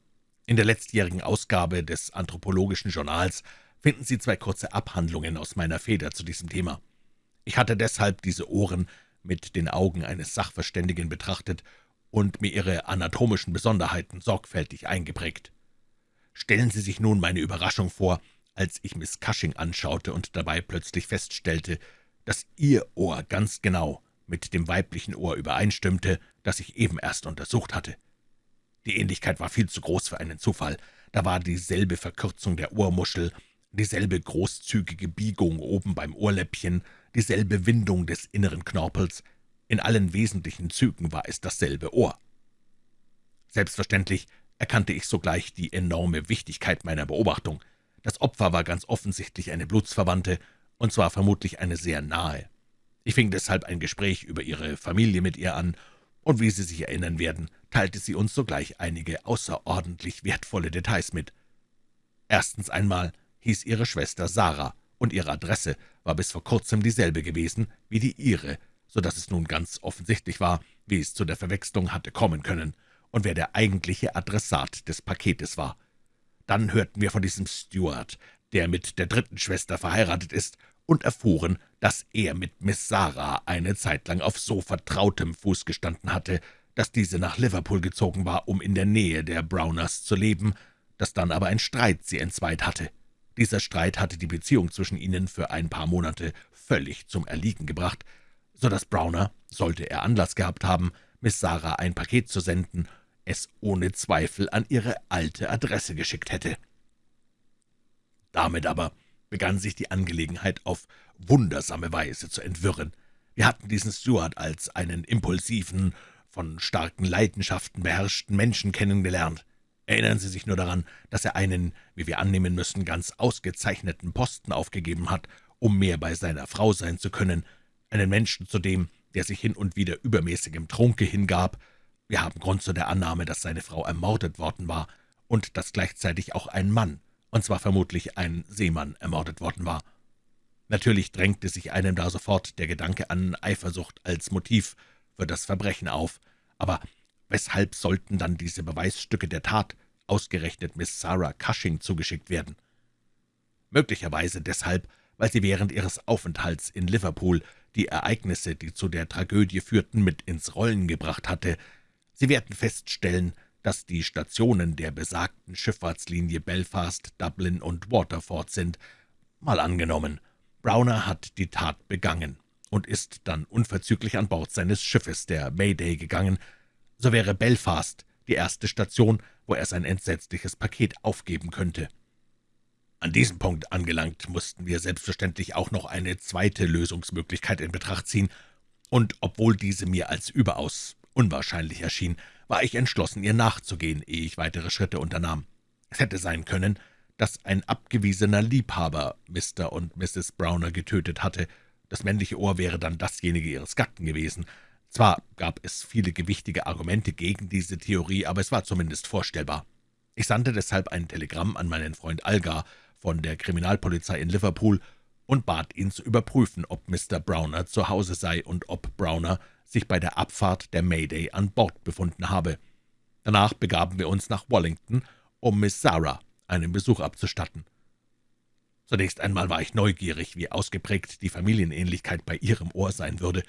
In der letztjährigen Ausgabe des Anthropologischen Journals finden Sie zwei kurze Abhandlungen aus meiner Feder zu diesem Thema. Ich hatte deshalb diese Ohren mit den Augen eines Sachverständigen betrachtet und mir ihre anatomischen Besonderheiten sorgfältig eingeprägt. Stellen Sie sich nun meine Überraschung vor, als ich Miss Cushing anschaute und dabei plötzlich feststellte, dass ihr Ohr ganz genau mit dem weiblichen Ohr übereinstimmte, das ich eben erst untersucht hatte. Die Ähnlichkeit war viel zu groß für einen Zufall. Da war dieselbe Verkürzung der Ohrmuschel, dieselbe großzügige Biegung oben beim Ohrläppchen, dieselbe Windung des inneren Knorpels. In allen wesentlichen Zügen war es dasselbe Ohr. Selbstverständlich erkannte ich sogleich die enorme Wichtigkeit meiner Beobachtung. Das Opfer war ganz offensichtlich eine Blutsverwandte, und zwar vermutlich eine sehr nahe. Ich fing deshalb ein Gespräch über ihre Familie mit ihr an, und wie Sie sich erinnern werden, teilte sie uns sogleich einige außerordentlich wertvolle Details mit. Erstens einmal hieß ihre Schwester Sarah, und ihre Adresse war bis vor kurzem dieselbe gewesen wie die ihre, so dass es nun ganz offensichtlich war, wie es zu der Verwechslung hatte kommen können und wer der eigentliche Adressat des Paketes war. Dann hörten wir von diesem Stuart, der mit der dritten Schwester verheiratet ist, und erfuhren, dass er mit Miss Sarah eine Zeit lang auf so vertrautem Fuß gestanden hatte, dass diese nach Liverpool gezogen war, um in der Nähe der Browners zu leben, dass dann aber ein Streit sie entzweit hatte. Dieser Streit hatte die Beziehung zwischen ihnen für ein paar Monate völlig zum Erliegen gebracht, so dass Browner, sollte er Anlass gehabt haben, Miss Sarah ein Paket zu senden, es ohne Zweifel an ihre alte Adresse geschickt hätte. Damit aber begann sich die Angelegenheit auf wundersame Weise zu entwirren. Wir hatten diesen Stuart als einen impulsiven, von starken Leidenschaften beherrschten Menschen kennengelernt. Erinnern Sie sich nur daran, dass er einen, wie wir annehmen müssen, ganz ausgezeichneten Posten aufgegeben hat, um mehr bei seiner Frau sein zu können, einen Menschen zudem, der sich hin und wieder übermäßigem Trunke hingab. Wir haben Grund zu der Annahme, dass seine Frau ermordet worden war und dass gleichzeitig auch ein Mann, und zwar vermutlich ein Seemann, ermordet worden war. Natürlich drängte sich einem da sofort der Gedanke an Eifersucht als Motiv für das Verbrechen auf, aber weshalb sollten dann diese Beweisstücke der Tat ausgerechnet Miss Sarah Cushing zugeschickt werden? Möglicherweise deshalb, weil sie während ihres Aufenthalts in Liverpool die Ereignisse, die zu der Tragödie führten, mit ins Rollen gebracht hatte. Sie werden feststellen, dass die Stationen der besagten Schifffahrtslinie Belfast, Dublin und Waterford sind. Mal angenommen, Browner hat die Tat begangen und ist dann unverzüglich an Bord seines Schiffes, der Mayday, gegangen, so wäre Belfast die erste Station, wo er sein entsetzliches Paket aufgeben könnte. An diesem Punkt angelangt, mussten wir selbstverständlich auch noch eine zweite Lösungsmöglichkeit in Betracht ziehen, und obwohl diese mir als überaus unwahrscheinlich erschien, war ich entschlossen, ihr nachzugehen, ehe ich weitere Schritte unternahm. Es hätte sein können, dass ein abgewiesener Liebhaber Mr. und Mrs. Browner getötet hatte. Das männliche Ohr wäre dann dasjenige ihres Gatten gewesen. Zwar gab es viele gewichtige Argumente gegen diese Theorie, aber es war zumindest vorstellbar. Ich sandte deshalb ein Telegramm an meinen Freund Algar von der Kriminalpolizei in Liverpool und bat ihn zu überprüfen, ob Mr. Browner zu Hause sei und ob Browner sich bei der Abfahrt der Mayday an Bord befunden habe. Danach begaben wir uns nach Wallington, um Miss Sarah einen Besuch abzustatten. Zunächst einmal war ich neugierig, wie ausgeprägt die Familienähnlichkeit bei ihrem Ohr sein würde.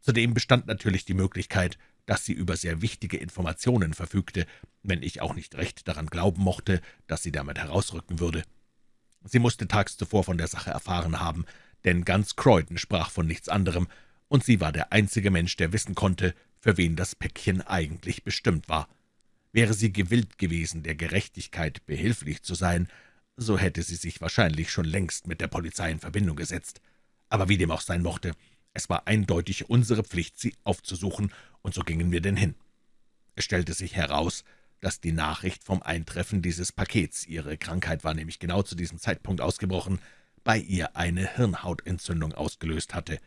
Zudem bestand natürlich die Möglichkeit, dass sie über sehr wichtige Informationen verfügte, wenn ich auch nicht recht daran glauben mochte, dass sie damit herausrücken würde. Sie musste tags zuvor von der Sache erfahren haben, denn ganz Croydon sprach von nichts anderem, und sie war der einzige Mensch, der wissen konnte, für wen das Päckchen eigentlich bestimmt war. Wäre sie gewillt gewesen, der Gerechtigkeit behilflich zu sein, so hätte sie sich wahrscheinlich schon längst mit der Polizei in Verbindung gesetzt. Aber wie dem auch sein mochte, es war eindeutig unsere Pflicht, sie aufzusuchen, und so gingen wir denn hin. Es stellte sich heraus, dass die Nachricht vom Eintreffen dieses Pakets, ihre Krankheit war nämlich genau zu diesem Zeitpunkt ausgebrochen, bei ihr eine Hirnhautentzündung ausgelöst hatte.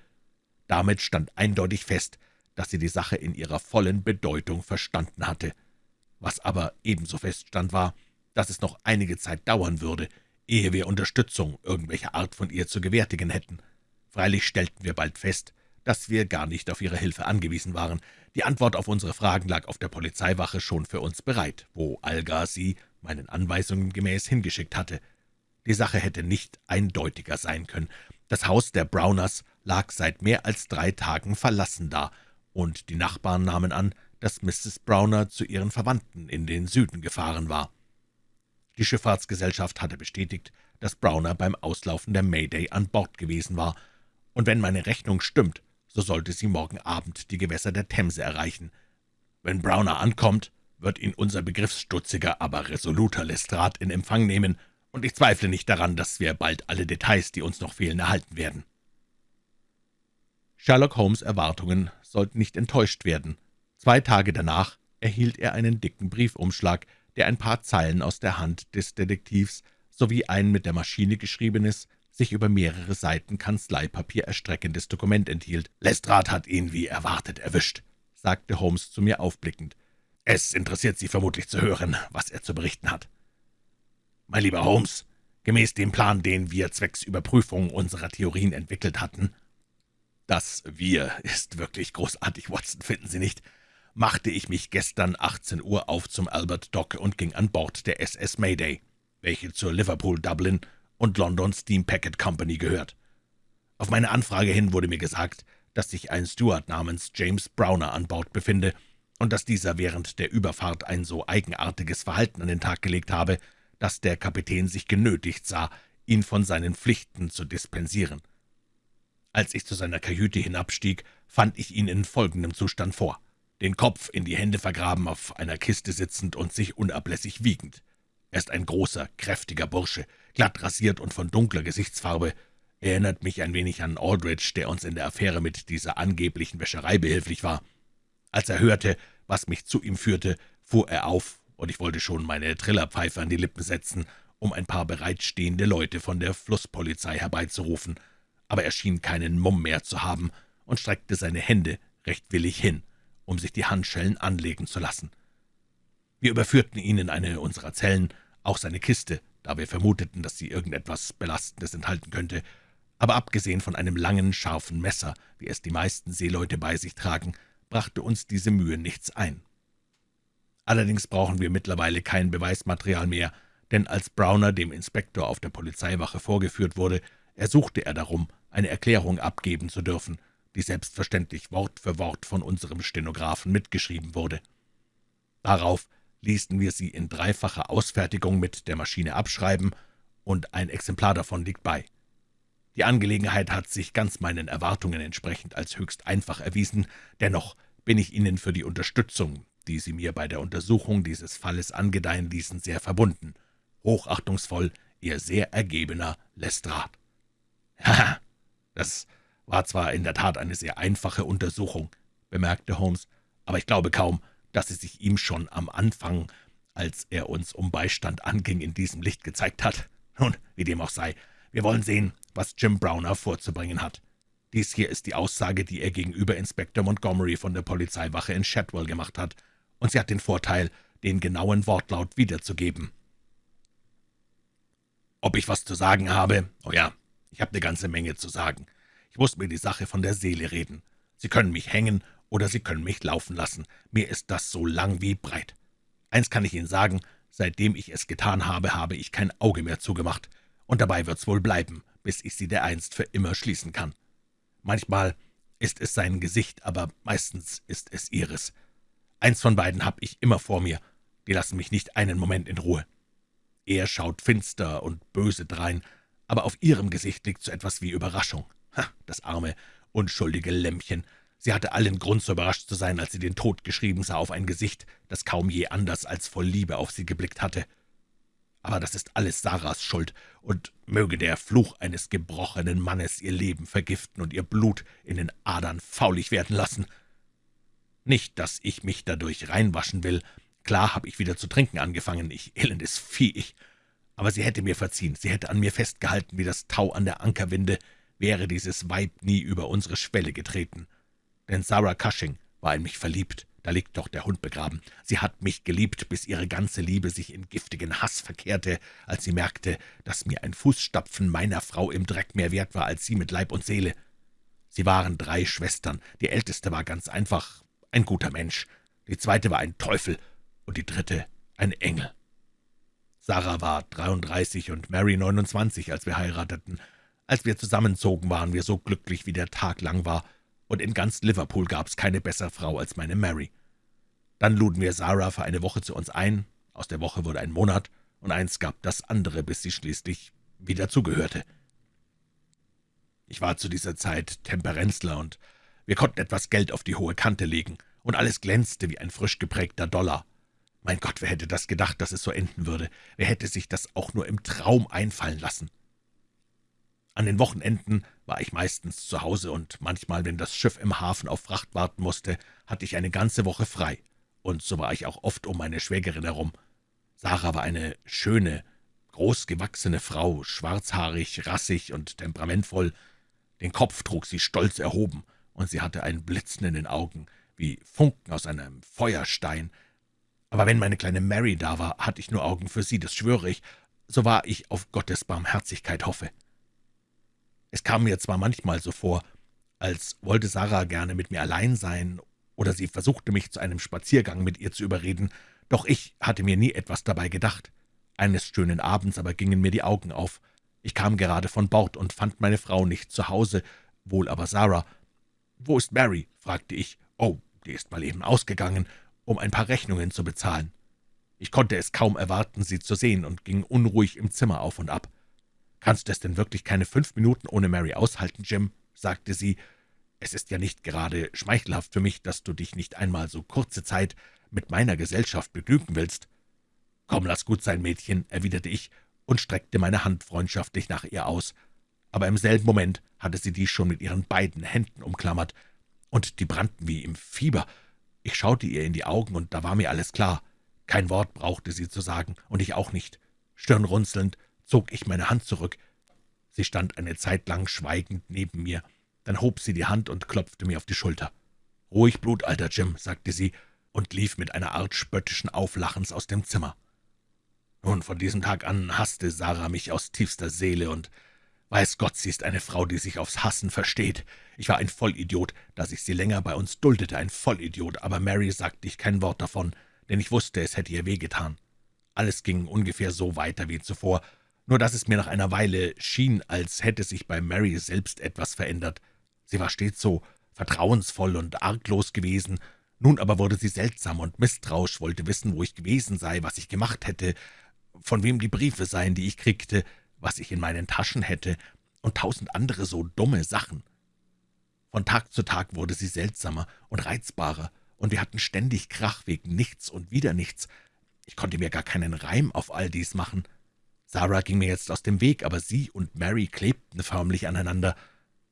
Damit stand eindeutig fest, dass sie die Sache in ihrer vollen Bedeutung verstanden hatte. Was aber ebenso feststand, war, dass es noch einige Zeit dauern würde, ehe wir Unterstützung irgendwelcher Art von ihr zu gewärtigen hätten. Freilich stellten wir bald fest, dass wir gar nicht auf ihre Hilfe angewiesen waren. Die Antwort auf unsere Fragen lag auf der Polizeiwache schon für uns bereit, wo Alga sie, meinen Anweisungen gemäß, hingeschickt hatte. Die Sache hätte nicht eindeutiger sein können. Das Haus der Browners lag seit mehr als drei Tagen verlassen da, und die Nachbarn nahmen an, dass Mrs. Browner zu ihren Verwandten in den Süden gefahren war. Die Schifffahrtsgesellschaft hatte bestätigt, dass Browner beim Auslaufen der Mayday an Bord gewesen war, und wenn meine Rechnung stimmt, so sollte sie morgen Abend die Gewässer der Themse erreichen. Wenn Browner ankommt, wird ihn unser begriffsstutziger, aber resoluter Lestrade in Empfang nehmen, und ich zweifle nicht daran, dass wir bald alle Details, die uns noch fehlen, erhalten werden. Sherlock Holmes' Erwartungen sollten nicht enttäuscht werden. Zwei Tage danach erhielt er einen dicken Briefumschlag, der ein paar Zeilen aus der Hand des Detektivs sowie ein mit der Maschine geschriebenes, sich über mehrere Seiten Kanzleipapier erstreckendes Dokument enthielt. »Lestrade hat ihn, wie erwartet, erwischt«, sagte Holmes zu mir aufblickend. »Es interessiert Sie vermutlich zu hören, was er zu berichten hat.« »Mein lieber Holmes, gemäß dem Plan, den wir zwecks Überprüfung unserer Theorien entwickelt hatten, das »Wir« ist wirklich großartig, Watson, finden Sie nicht?« machte ich mich gestern 18 Uhr auf zum Albert Dock und ging an Bord der SS Mayday, welche zur Liverpool, Dublin und London Steam Packet Company gehört. Auf meine Anfrage hin wurde mir gesagt, dass sich ein Steward namens James Browner an Bord befinde und dass dieser während der Überfahrt ein so eigenartiges Verhalten an den Tag gelegt habe, dass der Kapitän sich genötigt sah, ihn von seinen Pflichten zu dispensieren. Als ich zu seiner Kajüte hinabstieg, fand ich ihn in folgendem Zustand vor. Den Kopf in die Hände vergraben, auf einer Kiste sitzend und sich unablässig wiegend. Er ist ein großer, kräftiger Bursche, glatt rasiert und von dunkler Gesichtsfarbe. Erinnert mich ein wenig an Aldrich, der uns in der Affäre mit dieser angeblichen Wäscherei behilflich war. Als er hörte, was mich zu ihm führte, fuhr er auf, und ich wollte schon meine Trillerpfeife an die Lippen setzen, um ein paar bereitstehende Leute von der Flusspolizei herbeizurufen – aber er schien keinen Mumm mehr zu haben und streckte seine Hände recht willig hin, um sich die Handschellen anlegen zu lassen. Wir überführten ihn in eine unserer Zellen, auch seine Kiste, da wir vermuteten, dass sie irgendetwas Belastendes enthalten könnte, aber abgesehen von einem langen, scharfen Messer, wie es die meisten Seeleute bei sich tragen, brachte uns diese Mühe nichts ein. Allerdings brauchen wir mittlerweile kein Beweismaterial mehr, denn als Browner dem Inspektor auf der Polizeiwache vorgeführt wurde, ersuchte er darum, eine Erklärung abgeben zu dürfen, die selbstverständlich Wort für Wort von unserem Stenografen mitgeschrieben wurde. Darauf ließen wir sie in dreifacher Ausfertigung mit der Maschine abschreiben, und ein Exemplar davon liegt bei. Die Angelegenheit hat sich ganz meinen Erwartungen entsprechend als höchst einfach erwiesen, dennoch bin ich Ihnen für die Unterstützung, die Sie mir bei der Untersuchung dieses Falles angedeihen ließen, sehr verbunden. Hochachtungsvoll, Ihr sehr ergebener Lestrade. (laughs) »Haha, das war zwar in der Tat eine sehr einfache Untersuchung«, bemerkte Holmes, »aber ich glaube kaum, dass sie sich ihm schon am Anfang, als er uns um Beistand anging, in diesem Licht gezeigt hat. Nun, wie dem auch sei, wir wollen sehen, was Jim Browner vorzubringen hat. Dies hier ist die Aussage, die er gegenüber Inspektor Montgomery von der Polizeiwache in Shadwell gemacht hat, und sie hat den Vorteil, den genauen Wortlaut wiederzugeben. Ob ich was zu sagen habe? Oh ja, ich habe eine ganze Menge zu sagen. Ich muss mir die Sache von der Seele reden. Sie können mich hängen oder Sie können mich laufen lassen. Mir ist das so lang wie breit. Eins kann ich Ihnen sagen, seitdem ich es getan habe, habe ich kein Auge mehr zugemacht. Und dabei wird's wohl bleiben, bis ich sie dereinst für immer schließen kann. Manchmal ist es sein Gesicht, aber meistens ist es ihres. Eins von beiden habe ich immer vor mir. Die lassen mich nicht einen Moment in Ruhe. Er schaut finster und böse drein, aber auf ihrem Gesicht liegt so etwas wie Überraschung. Ha, das arme, unschuldige Lämmchen. Sie hatte allen Grund, so überrascht zu sein, als sie den Tod geschrieben sah auf ein Gesicht, das kaum je anders als voll Liebe auf sie geblickt hatte. Aber das ist alles Sarahs Schuld, und möge der Fluch eines gebrochenen Mannes ihr Leben vergiften und ihr Blut in den Adern faulig werden lassen. Nicht, dass ich mich dadurch reinwaschen will. Klar habe ich wieder zu trinken angefangen, ich elendes Vieh, ich aber sie hätte mir verziehen, sie hätte an mir festgehalten wie das Tau an der Ankerwinde, wäre dieses Weib nie über unsere Schwelle getreten. Denn Sarah Cushing war in mich verliebt, da liegt doch der Hund begraben. Sie hat mich geliebt, bis ihre ganze Liebe sich in giftigen Hass verkehrte, als sie merkte, dass mir ein Fußstapfen meiner Frau im Dreck mehr wert war als sie mit Leib und Seele. Sie waren drei Schwestern, die älteste war ganz einfach ein guter Mensch, die zweite war ein Teufel und die dritte ein Engel. Sarah war 33 und Mary 29, als wir heirateten. Als wir zusammenzogen, waren wir so glücklich, wie der Tag lang war, und in ganz Liverpool gab's keine bessere Frau als meine Mary. Dann luden wir Sarah für eine Woche zu uns ein, aus der Woche wurde ein Monat, und eins gab das andere, bis sie schließlich wieder zugehörte. Ich war zu dieser Zeit Temperenzler, und wir konnten etwas Geld auf die hohe Kante legen, und alles glänzte wie ein frisch geprägter Dollar. Mein Gott, wer hätte das gedacht, dass es so enden würde? Wer hätte sich das auch nur im Traum einfallen lassen? An den Wochenenden war ich meistens zu Hause, und manchmal, wenn das Schiff im Hafen auf Fracht warten musste, hatte ich eine ganze Woche frei, und so war ich auch oft um meine Schwägerin herum. Sarah war eine schöne, großgewachsene Frau, schwarzhaarig, rassig und temperamentvoll. Den Kopf trug sie stolz erhoben, und sie hatte ein Blitzen in den Augen, wie Funken aus einem Feuerstein. Aber wenn meine kleine Mary da war, hatte ich nur Augen für sie, das schwöre ich, so wahr ich auf Gottes Barmherzigkeit hoffe. Es kam mir zwar manchmal so vor, als wollte Sarah gerne mit mir allein sein, oder sie versuchte mich zu einem Spaziergang mit ihr zu überreden, doch ich hatte mir nie etwas dabei gedacht. Eines schönen Abends aber gingen mir die Augen auf. Ich kam gerade von Bord und fand meine Frau nicht zu Hause, wohl aber Sarah. »Wo ist Mary?« fragte ich. »Oh, die ist mal eben ausgegangen, um ein paar Rechnungen zu bezahlen.« Ich konnte es kaum erwarten, sie zu sehen, und ging unruhig im Zimmer auf und ab. »Kannst du es denn wirklich keine fünf Minuten ohne Mary aushalten, Jim?« sagte sie. »Es ist ja nicht gerade schmeichelhaft für mich, dass du dich nicht einmal so kurze Zeit mit meiner Gesellschaft begnügen willst.« »Komm, lass gut sein, Mädchen«, erwiderte ich und streckte meine Hand freundschaftlich nach ihr aus. Aber im selben Moment hatte sie dies schon mit ihren beiden Händen umklammert, und die brannten wie im Fieber. Ich schaute ihr in die Augen, und da war mir alles klar. Kein Wort brauchte sie zu sagen, und ich auch nicht. Stirnrunzelnd zog ich meine Hand zurück. Sie stand eine Zeit lang schweigend neben mir. Dann hob sie die Hand und klopfte mir auf die Schulter. »Ruhig, Blut, alter Jim«, sagte sie und lief mit einer Art spöttischen Auflachens aus dem Zimmer. Nun, von diesem Tag an hasste Sarah mich aus tiefster Seele, und weiß Gott, sie ist eine Frau, die sich aufs Hassen versteht. Ich war ein Vollidiot, dass ich sie länger bei uns duldete, ein Vollidiot, aber Mary sagte ich kein Wort davon, denn ich wusste, es hätte ihr wehgetan. Alles ging ungefähr so weiter wie zuvor, nur dass es mir nach einer Weile schien, als hätte sich bei Mary selbst etwas verändert. Sie war stets so vertrauensvoll und arglos gewesen, nun aber wurde sie seltsam und misstrauisch, wollte wissen, wo ich gewesen sei, was ich gemacht hätte, von wem die Briefe seien, die ich kriegte, was ich in meinen Taschen hätte, und tausend andere so dumme Sachen. Von Tag zu Tag wurde sie seltsamer und reizbarer, und wir hatten ständig Krach wegen nichts und wieder nichts. Ich konnte mir gar keinen Reim auf all dies machen. Sarah ging mir jetzt aus dem Weg, aber sie und Mary klebten förmlich aneinander.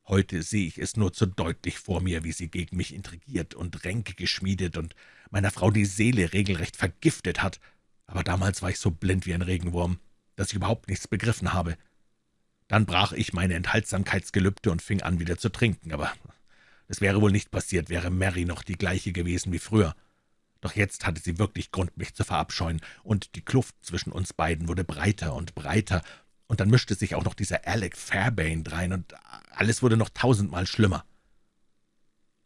Heute sehe ich es nur zu deutlich vor mir, wie sie gegen mich intrigiert und Ränke geschmiedet und meiner Frau die Seele regelrecht vergiftet hat. Aber damals war ich so blind wie ein Regenwurm, dass ich überhaupt nichts begriffen habe. Dann brach ich meine Enthaltsamkeitsgelübde und fing an, wieder zu trinken, aber es wäre wohl nicht passiert, wäre Mary noch die gleiche gewesen wie früher. Doch jetzt hatte sie wirklich Grund, mich zu verabscheuen, und die Kluft zwischen uns beiden wurde breiter und breiter, und dann mischte sich auch noch dieser Alec Fairbairn drein, und alles wurde noch tausendmal schlimmer.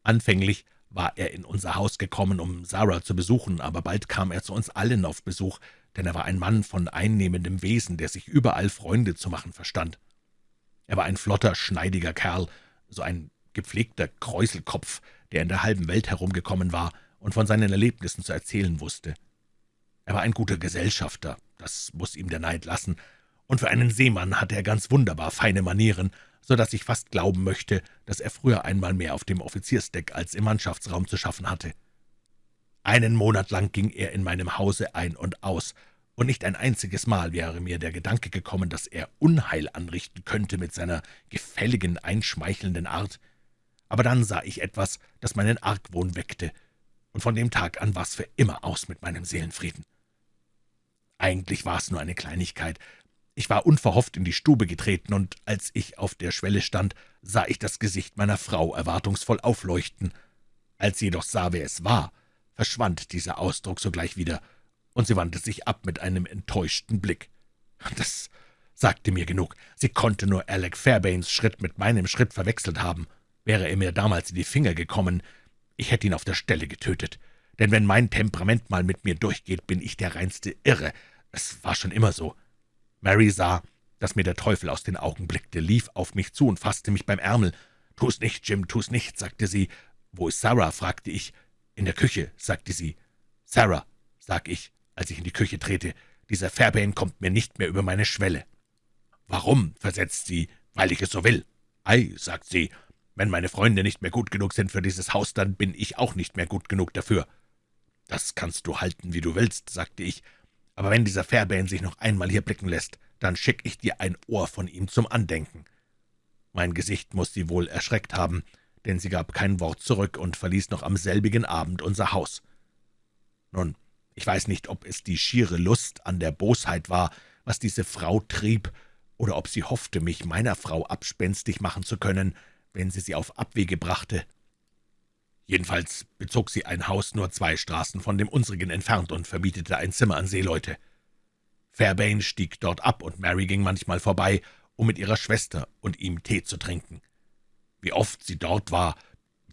Anfänglich war er in unser Haus gekommen, um Sarah zu besuchen, aber bald kam er zu uns allen auf Besuch, denn er war ein Mann von einnehmendem Wesen, der sich überall Freunde zu machen verstand. Er war ein flotter, schneidiger Kerl, so ein gepflegter Kräuselkopf, der in der halben Welt herumgekommen war und von seinen Erlebnissen zu erzählen wusste. Er war ein guter Gesellschafter, das muss ihm der Neid lassen, und für einen Seemann hatte er ganz wunderbar feine Manieren, so dass ich fast glauben möchte, dass er früher einmal mehr auf dem Offiziersdeck als im Mannschaftsraum zu schaffen hatte. Einen Monat lang ging er in meinem Hause ein und aus, und nicht ein einziges Mal wäre mir der Gedanke gekommen, dass er Unheil anrichten könnte mit seiner gefälligen, einschmeichelnden Art. Aber dann sah ich etwas, das meinen Argwohn weckte, und von dem Tag an war's für immer aus mit meinem Seelenfrieden. Eigentlich war es nur eine Kleinigkeit, ich war unverhofft in die Stube getreten, und als ich auf der Schwelle stand, sah ich das Gesicht meiner Frau erwartungsvoll aufleuchten. Als sie jedoch sah, wer es war, verschwand dieser Ausdruck sogleich wieder, und sie wandte sich ab mit einem enttäuschten Blick. Das sagte mir genug. Sie konnte nur Alec Fairbains Schritt mit meinem Schritt verwechselt haben. Wäre er mir damals in die Finger gekommen, ich hätte ihn auf der Stelle getötet. Denn wenn mein Temperament mal mit mir durchgeht, bin ich der reinste Irre. Es war schon immer so. Mary sah, dass mir der Teufel aus den Augen blickte, lief auf mich zu und fasste mich beim Ärmel. »Tu's nicht, Jim, tu's nicht«, sagte sie. »Wo ist Sarah?« fragte ich. »In der Küche«, sagte sie. »Sarah«, sag ich, als ich in die Küche trete, »dieser Fairbairn kommt mir nicht mehr über meine Schwelle.« »Warum?« versetzt sie. »Weil ich es so will.« »Ei«, sagt sie, »wenn meine Freunde nicht mehr gut genug sind für dieses Haus, dann bin ich auch nicht mehr gut genug dafür.« »Das kannst du halten, wie du willst«, sagte ich, aber wenn dieser Fairbairn sich noch einmal hier blicken lässt, dann schick ich dir ein Ohr von ihm zum Andenken.« Mein Gesicht muss sie wohl erschreckt haben, denn sie gab kein Wort zurück und verließ noch am selbigen Abend unser Haus. Nun, ich weiß nicht, ob es die schiere Lust an der Bosheit war, was diese Frau trieb, oder ob sie hoffte, mich meiner Frau abspenstig machen zu können, wenn sie sie auf Abwege brachte. Jedenfalls bezog sie ein Haus nur zwei Straßen von dem unsrigen entfernt und vermietete ein Zimmer an Seeleute. Fairbairn stieg dort ab, und Mary ging manchmal vorbei, um mit ihrer Schwester und ihm Tee zu trinken. Wie oft sie dort war,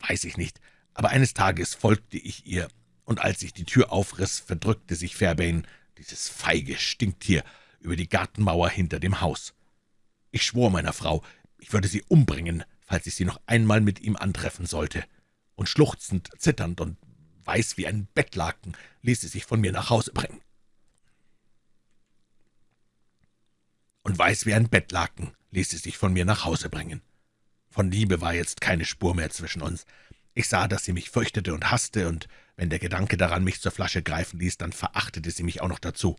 weiß ich nicht, aber eines Tages folgte ich ihr, und als ich die Tür aufriss, verdrückte sich Fairbairn, dieses feige Stinktier, über die Gartenmauer hinter dem Haus. Ich schwor meiner Frau, ich würde sie umbringen, falls ich sie noch einmal mit ihm antreffen sollte. Und schluchzend, zitternd und weiß wie ein Bettlaken ließ sie sich von mir nach Hause bringen. Und weiß wie ein Bettlaken ließ sie sich von mir nach Hause bringen. Von Liebe war jetzt keine Spur mehr zwischen uns. Ich sah, dass sie mich fürchtete und hasste, und wenn der Gedanke daran mich zur Flasche greifen ließ, dann verachtete sie mich auch noch dazu.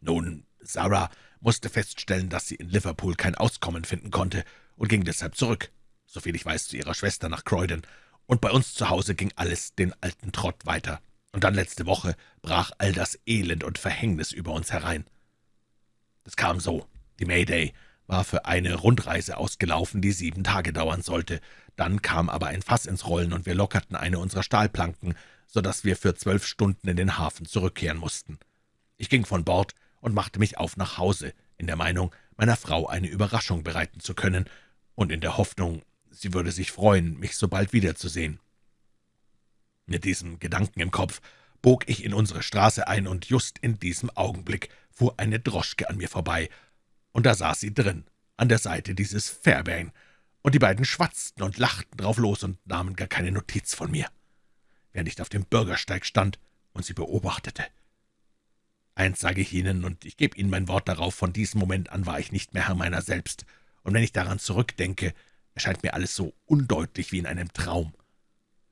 Nun, Sarah musste feststellen, dass sie in Liverpool kein Auskommen finden konnte und ging deshalb zurück, soviel ich weiß, zu ihrer Schwester nach Croydon, und bei uns zu Hause ging alles den alten Trott weiter. Und dann letzte Woche brach all das Elend und Verhängnis über uns herein. Das kam so. Die Mayday war für eine Rundreise ausgelaufen, die sieben Tage dauern sollte. Dann kam aber ein Fass ins Rollen, und wir lockerten eine unserer Stahlplanken, so dass wir für zwölf Stunden in den Hafen zurückkehren mussten. Ich ging von Bord und machte mich auf nach Hause, in der Meinung, meiner Frau eine Überraschung bereiten zu können und in der Hoffnung, sie würde sich freuen, mich so bald wiederzusehen. Mit diesem Gedanken im Kopf bog ich in unsere Straße ein, und just in diesem Augenblick fuhr eine Droschke an mir vorbei, und da saß sie drin, an der Seite dieses Fairbairn, und die beiden schwatzten und lachten drauf los und nahmen gar keine Notiz von mir, während ich auf dem Bürgersteig stand und sie beobachtete. Eins sage ich Ihnen, und ich gebe Ihnen mein Wort darauf, von diesem Moment an war ich nicht mehr Herr meiner selbst, und wenn ich daran zurückdenke, erscheint mir alles so undeutlich wie in einem Traum.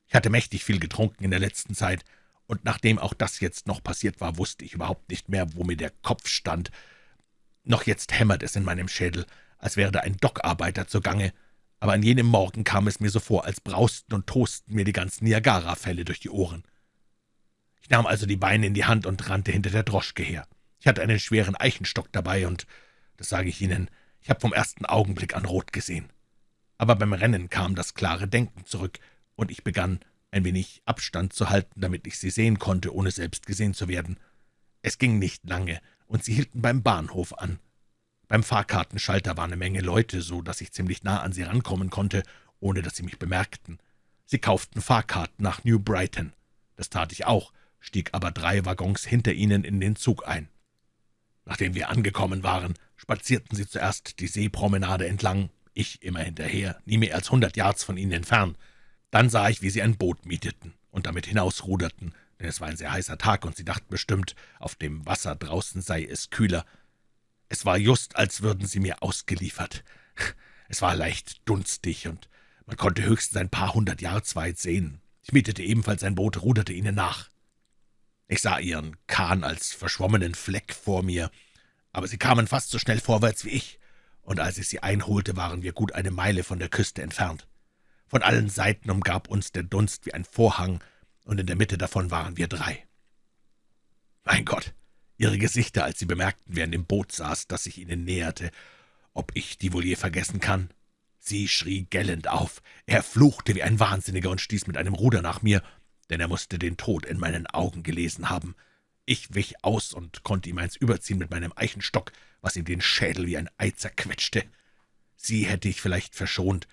Ich hatte mächtig viel getrunken in der letzten Zeit, und nachdem auch das jetzt noch passiert war, wusste ich überhaupt nicht mehr, wo mir der Kopf stand. Noch jetzt hämmert es in meinem Schädel, als wäre da ein Dockarbeiter zugange, aber an jenem Morgen kam es mir so vor, als brausten und tosten mir die ganzen Niagara-Fälle durch die Ohren. Ich nahm also die Beine in die Hand und rannte hinter der Droschke her. Ich hatte einen schweren Eichenstock dabei, und, das sage ich Ihnen, ich habe vom ersten Augenblick an rot gesehen. Aber beim Rennen kam das klare Denken zurück, und ich begann, ein wenig Abstand zu halten, damit ich sie sehen konnte, ohne selbst gesehen zu werden. Es ging nicht lange, und sie hielten beim Bahnhof an. Beim Fahrkartenschalter war eine Menge Leute, so dass ich ziemlich nah an sie rankommen konnte, ohne dass sie mich bemerkten. Sie kauften Fahrkarten nach New Brighton. Das tat ich auch, stieg aber drei Waggons hinter ihnen in den Zug ein. Nachdem wir angekommen waren, spazierten sie zuerst die Seepromenade entlang, ich immer hinterher, nie mehr als hundert Yards von ihnen entfernt. Dann sah ich, wie sie ein Boot mieteten und damit hinausruderten, denn es war ein sehr heißer Tag, und sie dachten bestimmt, auf dem Wasser draußen sei es kühler. Es war just, als würden sie mir ausgeliefert. Es war leicht dunstig, und man konnte höchstens ein paar hundert Yards weit sehen. Ich mietete ebenfalls ein Boot, ruderte ihnen nach. Ich sah ihren Kahn als verschwommenen Fleck vor mir, aber sie kamen fast so schnell vorwärts wie ich, und als ich sie einholte, waren wir gut eine Meile von der Küste entfernt. Von allen Seiten umgab uns der Dunst wie ein Vorhang, und in der Mitte davon waren wir drei. Mein Gott, ihre Gesichter, als sie bemerkten, wer in dem Boot saß, das sich ihnen näherte, ob ich die wohl je vergessen kann. Sie schrie gellend auf, er fluchte wie ein Wahnsinniger und stieß mit einem Ruder nach mir, denn er musste den Tod in meinen Augen gelesen haben. Ich wich aus und konnte ihm eins überziehen mit meinem Eichenstock, was ihm den Schädel wie ein Ei zerquetschte. Sie hätte ich vielleicht verschont,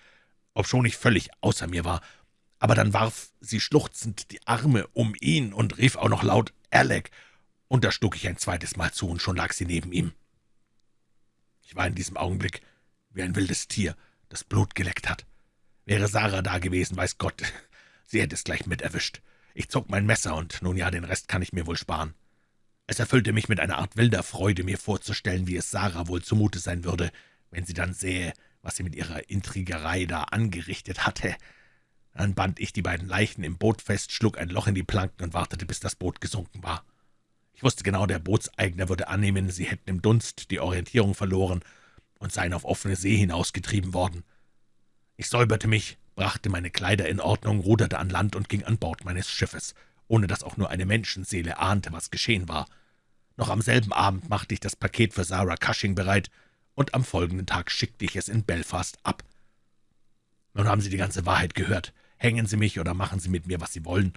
obschon ich völlig außer mir war, aber dann warf sie schluchzend die Arme um ihn und rief auch noch laut »Alec«, und da schlug ich ein zweites Mal zu, und schon lag sie neben ihm. Ich war in diesem Augenblick wie ein wildes Tier, das Blut geleckt hat. Wäre Sarah da gewesen, weiß Gott, (laughs) sie hätte es gleich mit erwischt. Ich zog mein Messer, und nun ja, den Rest kann ich mir wohl sparen. Es erfüllte mich mit einer Art wilder Freude, mir vorzustellen, wie es Sarah wohl zumute sein würde, wenn sie dann sähe, was sie mit ihrer Intrigerei da angerichtet hatte. Dann band ich die beiden Leichen im Boot fest, schlug ein Loch in die Planken und wartete, bis das Boot gesunken war. Ich wusste genau, der Bootseigner würde annehmen, sie hätten im Dunst die Orientierung verloren und seien auf offene See hinausgetrieben worden. Ich säuberte mich, brachte meine Kleider in Ordnung, ruderte an Land und ging an Bord meines Schiffes, ohne dass auch nur eine Menschenseele ahnte, was geschehen war. Noch am selben Abend machte ich das Paket für Sarah Cushing bereit, und am folgenden Tag schickte ich es in Belfast ab. Nun haben Sie die ganze Wahrheit gehört. Hängen Sie mich oder machen Sie mit mir, was Sie wollen.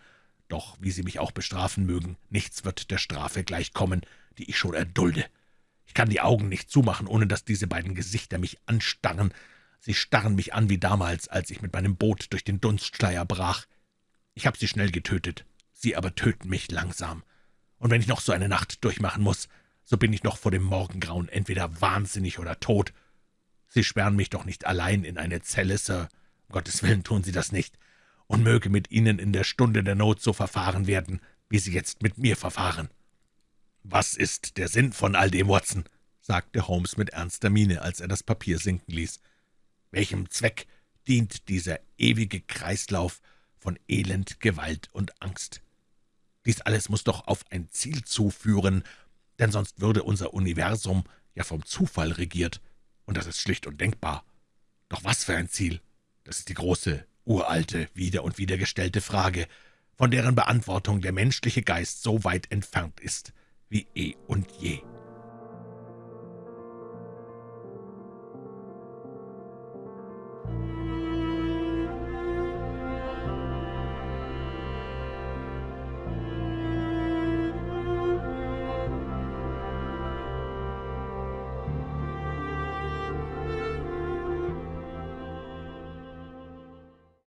Doch, wie Sie mich auch bestrafen mögen, nichts wird der Strafe gleichkommen, die ich schon erdulde. Ich kann die Augen nicht zumachen, ohne dass diese beiden Gesichter mich anstarren. Sie starren mich an wie damals, als ich mit meinem Boot durch den Dunstschleier brach. Ich habe sie schnell getötet, sie aber töten mich langsam. Und wenn ich noch so eine Nacht durchmachen muss, so bin ich noch vor dem Morgengrauen entweder wahnsinnig oder tot. Sie sperren mich doch nicht allein in eine Zelle, Sir. Um Gottes Willen tun Sie das nicht. Und möge mit Ihnen in der Stunde der Not so verfahren werden, wie Sie jetzt mit mir verfahren.« »Was ist der Sinn von all dem, Watson?« sagte Holmes mit ernster Miene, als er das Papier sinken ließ. »Welchem Zweck dient dieser ewige Kreislauf von Elend, Gewalt und Angst? Dies alles muss doch auf ein Ziel zuführen, denn sonst würde unser Universum ja vom Zufall regiert, und das ist schlicht undenkbar. Doch was für ein Ziel? Das ist die große, uralte, wieder und wieder gestellte Frage, von deren Beantwortung der menschliche Geist so weit entfernt ist wie eh und je.